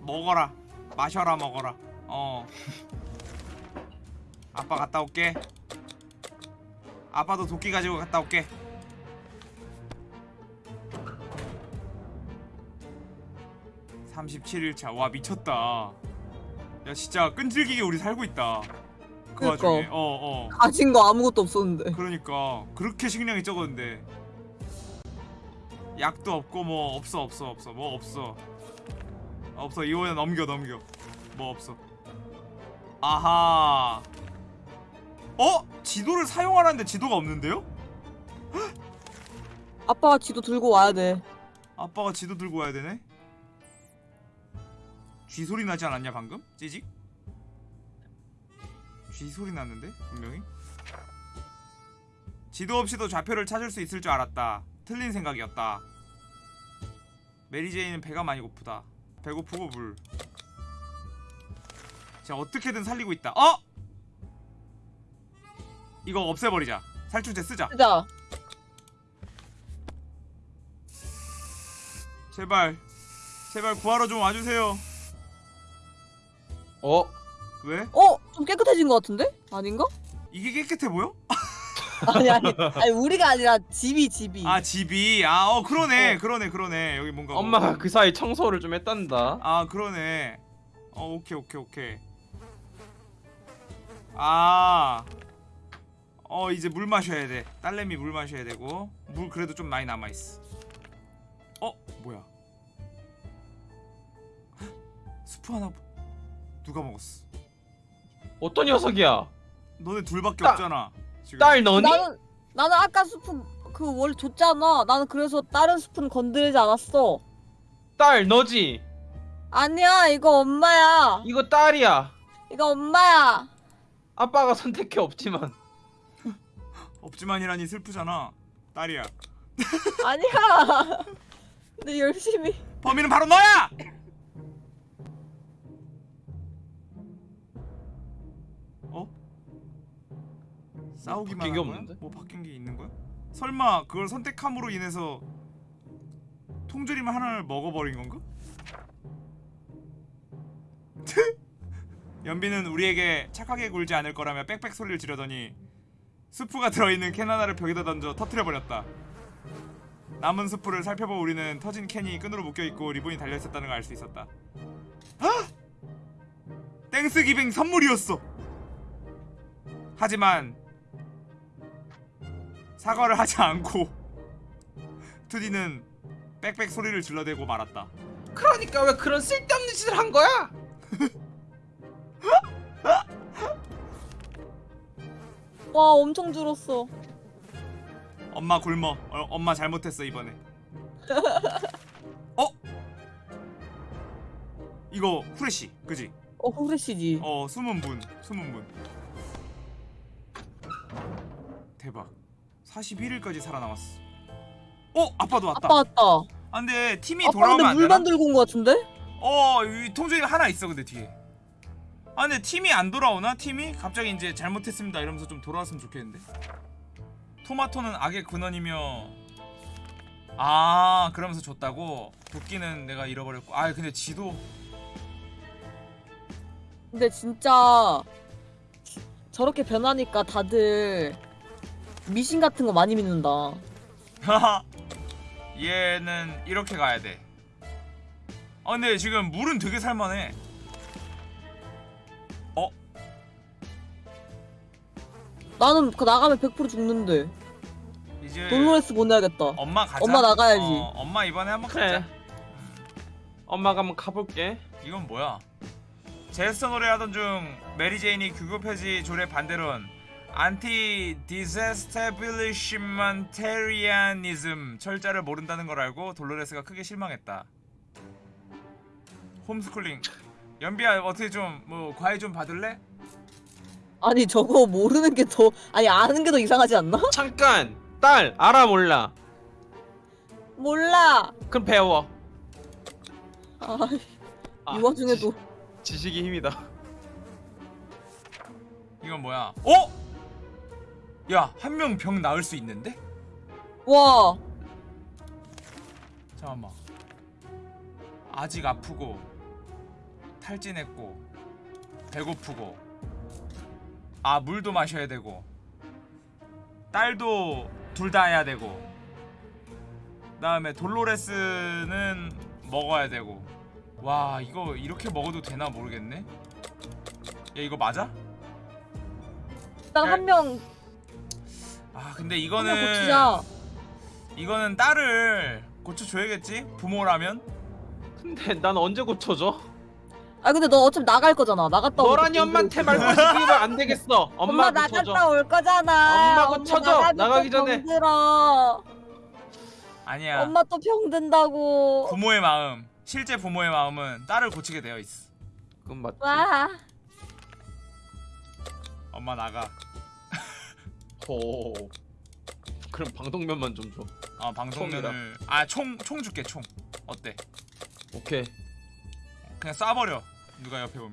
먹어라 마셔라 먹어라. 어. 아빠 갔다 올게. 아빠도 도끼 가지고 갔다 올게. 37일차. 와 미쳤다. 야 진짜 끈질기게 우리 살고 있다. 그 그러니까. 와중에. 어어. 가진 거 아무것도 없었는데. 그러니까. 그렇게 식량이 적었는데. 약도 없고 뭐 없어 없어 없어. 뭐 없어. 없어. 이거는 넘겨 넘겨. 뭐 없어. 아하. 어? 지도를 사용하라는데 지도가 없는데요? 아빠가 지도 들고 와야 돼. 아빠가 지도 들고 와야 되네 쥐 소리 나지 않았냐 방금? 찌직? 쥐 소리 났는데 분명히? 지도 없이도 좌표를 찾을 수 있을 줄 알았다. 틀린 생각이었다. 메리제이는 배가 많이 고프다. 배고프고 물. 자 어떻게든 살리고 있다. 어? 이거 없애버리자. 살충제 쓰자. 쓰자. 제발. 제발 구하러 좀 와주세요 어? 왜? 어? 좀 깨끗해진 것 같은데? 아닌가? 이게 깨끗해 보여? 아니 아니 아니 우리가 아니라 집이 집이. 아 집이 아 어 그러네 어. 그러네 그러네 여기 뭔가 뭐- 엄마가 그 사이 청소를 좀 했단다. 아 그러네 어 오케이 오케이 오케이 아 어 이제 물 마셔야 돼 딸내미 물 마셔야 되고 물 그래도 좀 많이 남아있어 어 뭐야 헉, 스프 하나 누가 먹었어 어떤 녀석이야? 너네 둘밖에 딸- 없잖아 지금 딸 너니? 나는 나는 아까 스푼 그 원래 줬잖아. 나는 그래서 다른 스푼 건드리지 않았어. 딸 너지? 아니야 이거 엄마야. 이거 딸이야. 이거 엄마야. 아빠가 선택해 없지만. 없지만이라니 슬프잖아 딸이야 아니야. 근데 열심히. 범인은 바로 너야! 싸우기만 바뀐 게? 없는데? 뭐 바뀐 게 있는 거야? 설마 그걸 선택함으로 인해서 통조림 하나를 먹어버린 건가? 연비는 우리에게 착하게 굴지 않을 거라며 빽빽 소리를 지르더니 스프가 들어있는 캔 하나를 벽에다 던져 터트려버렸다 남은 스프를 살펴본 우리는 터진 캔이 끈으로 묶여있고 리본이 달려있었다는 걸 알 수 있었다 헉! Thanksgiving 선물이었어 하지만 사과를 하지 않고 투디는 빽빽 소리를 질러대고 말았다 그러니까 왜 그런 쓸데없는 짓을 한 거야? 와 엄청 줄었어. 엄마 굶어 어, 엄마 잘못했어 이번에 어? 이거 후레쉬 그지? 어 후레쉬지. 어 숨은 분 숨은 분 대박 41일까지 살아남았어 어 아빠도 왔다 아빠 왔다. 아 근데 팀이 아빠 돌아오면 근데 안 되나? 물만 들고 온것 같은데? 어이 통조림 하나 있어 근데 뒤에 아 근데 팀이 안 돌아오나? 팀이? 갑자기 이제 잘못했습니다 이러면서 좀 돌아왔으면 좋겠는데 토마토는 악의 근원이며 아 그러면서 줬다고? 도끼는 내가 잃어버렸고 아 근데 지도 근데 진짜 저렇게 변하니까 다들 미신 같은 거 많이 믿는다. 하하 얘는 이렇게 가야 돼. 아 근데 지금 물은 되게 살만해. 어? 나는 그 나가면 100% 죽는데. 이제 돌로레스 보내야겠다. 엄마 가자. 엄마 나가야지. 어, 엄마 이번에 한번 그래. 가자. 엄마가 한번 가볼게. 이건 뭐야? 제스처 놀이하던 중 메리 제인이 국교 폐지 조례 반대론 antidisestablishmentarianism 철자를 모른다는 걸 알고 돌로레스가 크게 실망했다. 홈스쿨링. 연비야 어떻게 좀 뭐 과외 좀 받을래? 아니 저거 모르는 게 더 아니 아는 게 더 이상하지 않나? 잠깐. 딸 알아 몰라. 몰라. 그럼 배워. 아, 아, 이 와중에도 지, 지식이 힘이다. 이건 뭐야? 어? 야, 한 명 병 나을 수 있는데? 와 잠깐만. 아직 아프고 탈진했고 배고프고 아 물도 마셔야 되고 딸도 둘 다 해야 되고 그다음에 돌로레스는 먹어야 되고 와 이거 이렇게 먹어도 되나 모르겠네 야 이거 맞아? 일단 한명 아 근데 한명 이거는 고치자. 이거는 딸을 고쳐줘야겠지? 부모라면? 근데 난 언제 고쳐져? 아 근데 너 어차피 나갈 거잖아. 나갔다 너라니 또 엄마한테 이거 말고 시키면 안 되겠어. 엄마, 엄마 고쳐줘. 나갔다 올 거잖아. 엄마 고쳐줘. 나가기 전에. 병들어. 아니야 엄마 또 병든다고. 부모의 마음 실제 부모의 마음은 딸을 고치게 되어 있어 그건 맞지. 와. 엄마 나가 오. 그럼 방독면만 좀 줘. 어 방송면을 아총 총 줄게 총 어때? 오케이. 그냥 쏴버려 누가 옆에 보면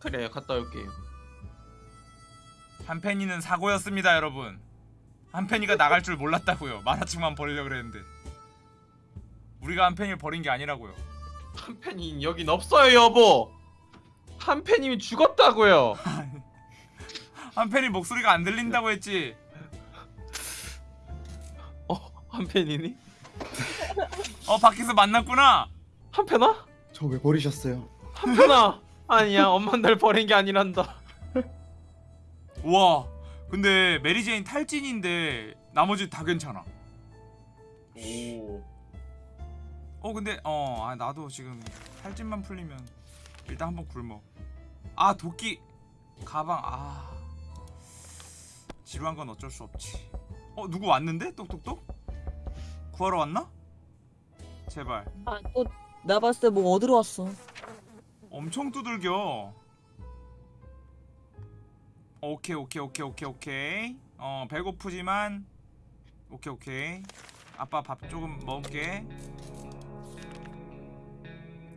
그래 갔다 올게요. 한펜이는 사고였습니다 여러분 한펜이가 나갈 줄 몰랐다고요 만화책만 버리려고 그랬는데 우리가 한펜이를 버린 게 아니라고요 한 팬이 여긴 없어요 여보. 한 팬님이 죽었다고요. 한펜이 목소리가 안 들린다고 했지 어, 한 팬이니? 어 밖에서 만났구나 한 팬아? 저 왜 버리셨어요? 한 팬아? 아니야, 엄마 날 버린 게 아니란다. 우와 근데 메리제인 탈진인데 나머지 다 괜찮아 오. 어 근데 어 아, 나도 지금 탈진만 풀리면 일단 한번 굶어 아 도끼 가방 아 지루한 건 어쩔 수 없지. 어 누구 왔는데? 똑똑똑? 구하러 왔나? 제발. 아또 내가 봤을 때뭐 어디로 왔어. 엄청 두들겨. 오케이 오케이 오케이 오케이 오케이. 어 배고프지만. 오케이 오케이. 아빠 밥 조금 먹을게.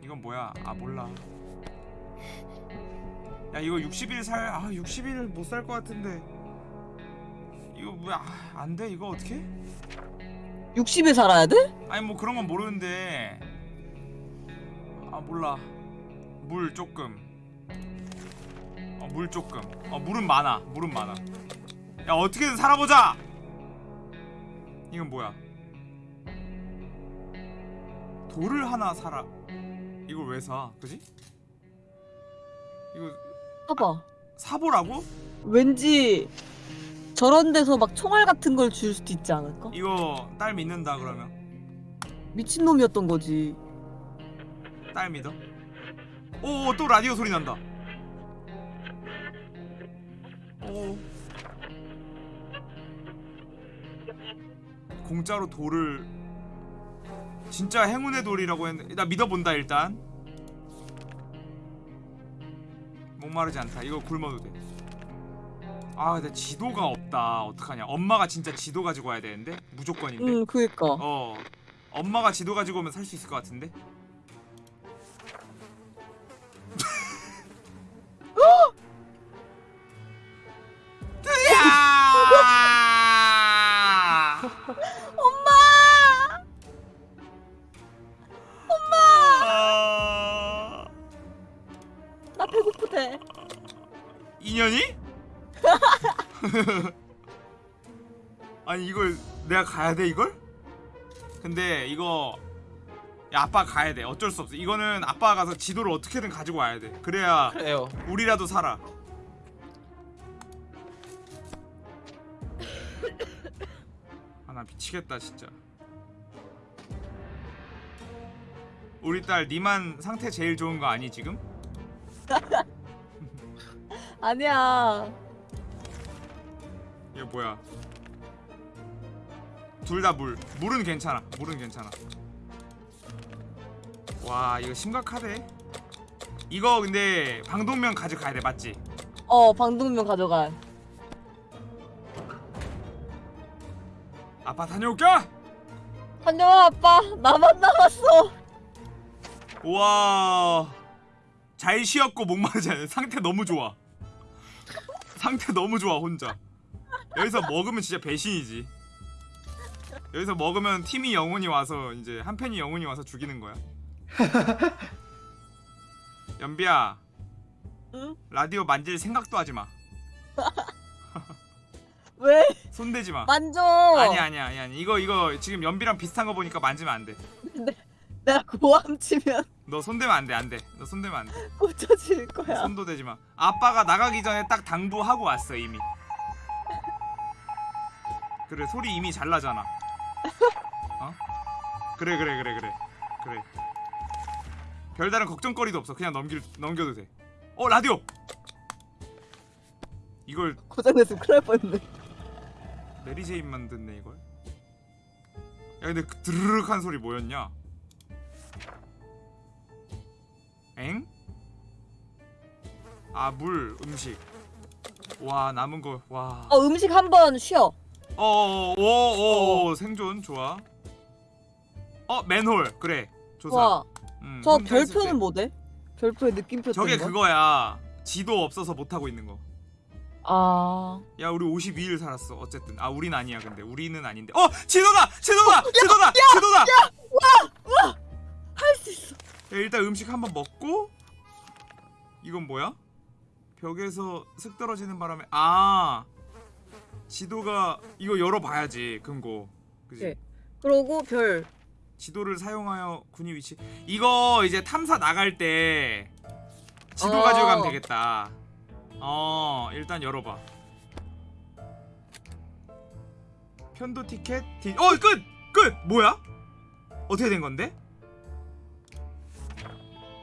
이건 뭐야? 아 몰라. 야 이거 60일 살아 60일 못 살 것 같은데 이거 뭐야 아, 안돼? 이거 어떻게 60일 살아야 돼? 아니 뭐 그런 건 모르는데. 아 몰라. 물 조금. 어 물 조금. 어 물은 많아. 물은 많아. 야 어떻게든 살아보자! 이건 뭐야? 돌을 하나 사라. 이걸 왜 사? 그지? 이거 봐봐. 사보라고? 왠지 저런 데서 막 총알 같은 걸 줄 수도 있지 않을까? 이거 딸 믿는다 그러면. 미친 놈이었던 거지. 딸 믿어? 오 또 라디오 소리 난다. 오. 공짜로 돌을 진짜 행운의 돌이라고 했는데 나 믿어본다 일단. 목마르지 않다. 이거 굶어도 돼 아 근데 지도가 없다. 어떡하냐. 엄마가 진짜 지도 가지고 와야 되는데? 무조건인데? 응, 그니까. 어. 엄마가 지도 가지고 오면 살 수 있을 것 같은데 내가 가야 돼 이걸? 근데 이거 야 아빠 가야 돼 어쩔 수 없어 이거는 아빠가 가서 지도를 어떻게든 가지고 와야 돼 그래야 그래요. 우리라도 살아. 아 나 미치겠다 진짜. 우리 딸 니만 상태 제일 좋은 거 아니 지금? 아니야. 이거 뭐야? 둘 다 물. 물은 괜찮아. 물은 괜찮아. 와 이거 심각하대. 이거 근데 방독면 가져가야 돼 맞지? 어, 방독면 가져가. 아빠 다녀올게. 다녀와, 아빠. 나만 남았어. 와. 잘 쉬었고 목마르지 않아. 상태 너무 좋아. 상태 너무 좋아 혼자. 여기서 먹으면 진짜 배신이지. 여기서 먹으면 팀이 영혼이 와서 이제 한 팬이 영혼이 와서 죽이는 거야. 연비야 응? 라디오 만질 생각도 하지 마. 왜? 손대지 마. 만져. 아니 아니 아니 아니 이거 이거 지금 연비랑 비슷한 거 보니까 만지면 안 돼. 내가 고함 치면 너 손대면 안 돼 안 돼 너 손대면 안 돼 꽂혀질 거야. 손도 대지 마 아빠가 나가기 전에 딱 당부하고 왔어 이미 그래 소리 이미 잘 나잖아 어? 그래 그래 그래 그래. 그래. 별다른 걱정거리도 없어. 그냥 넘길 넘겨도 돼어 라디오! 이걸 고장냈으면 큰일 날 뻔했네. 메리제인 만 듣네 이걸? 야 근데 그 드르륵한 소리 뭐였냐? 엥? 아 물 음식. 와 남은 거와. 어 음식 한번 쉬어. 어오오오 생존 좋아. 어 맨홀 그래 조사. 와, 음, 저 혼자 있을 때. 별표는 뭐대? 별표의 느낌표 저게 거? 그거야. 지도 없어서 못 하고 있는 거. 아, 야 우리 52일 살았어 어쨌든. 아 우린 아니야 근데. 우리는 아닌데. 어 지도다! 지도다! 지도다! 지도다! 할수 있어. 야, 일단 음식 한번 먹고. 이건 뭐야? 벽에서 슥 떨어지는 바람에 아 지도가 이거 열어봐야지 금고 그지? 네. 그러고 별. 지도를 사용하여 군이 위치 이거 이제 탐사 나갈 때 지도 어. 가지고 가면 되겠다 어 일단 열어봐 편도 티켓 디... 어 끝! 끝! 뭐야? 어떻게 된 건데?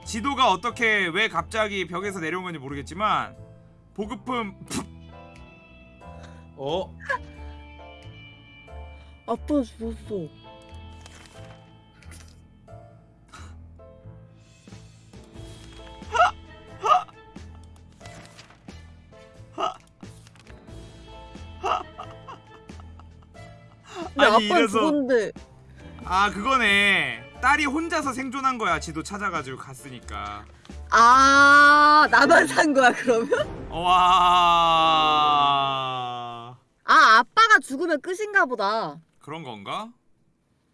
지도가 어떻게 왜 갑자기 벽에서 내려온 건지 모르겠지만 보급품 어? 아빠 죽었어. 아니, 아빠 이래서- 죽었는데 아 그거네 딸이 혼자서 생존한 거야 지도 찾아가지고 갔으니까 아 나만 산 거야 그러면? 와 아 아빠가 죽으면 끝인가 보다. 그런 건가?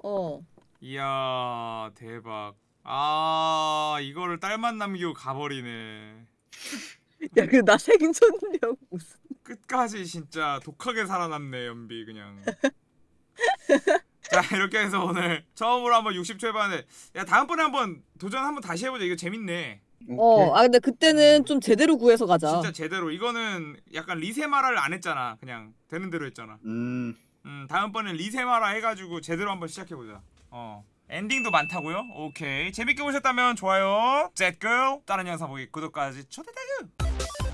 어. 이야 대박 아 이거를 딸만 남기고 가버리네 야, 그 나 생존력 무슨? 끝까지 진짜 독하게 살아남네 연비 그냥 자 이렇게 해서 오늘 처음으로 한번 60초 해봤는데 야 다음번에 한번 도전 한번 다시 해보자 이거 재밌네 어, 아 근데 그때는 좀 제대로 구해서 가자. 진짜 제대로. 이거는 약간 리세마라를 안 했잖아. 그냥 되는 대로 했잖아. 음. 음 다음번엔 리세마라 해가지고 제대로 한번 시작해보자. 어. 엔딩도 많다고요? 오케이. 재밌게 보셨다면 좋아요 zetgirl 다른 영상 보기 구독까지 초대대구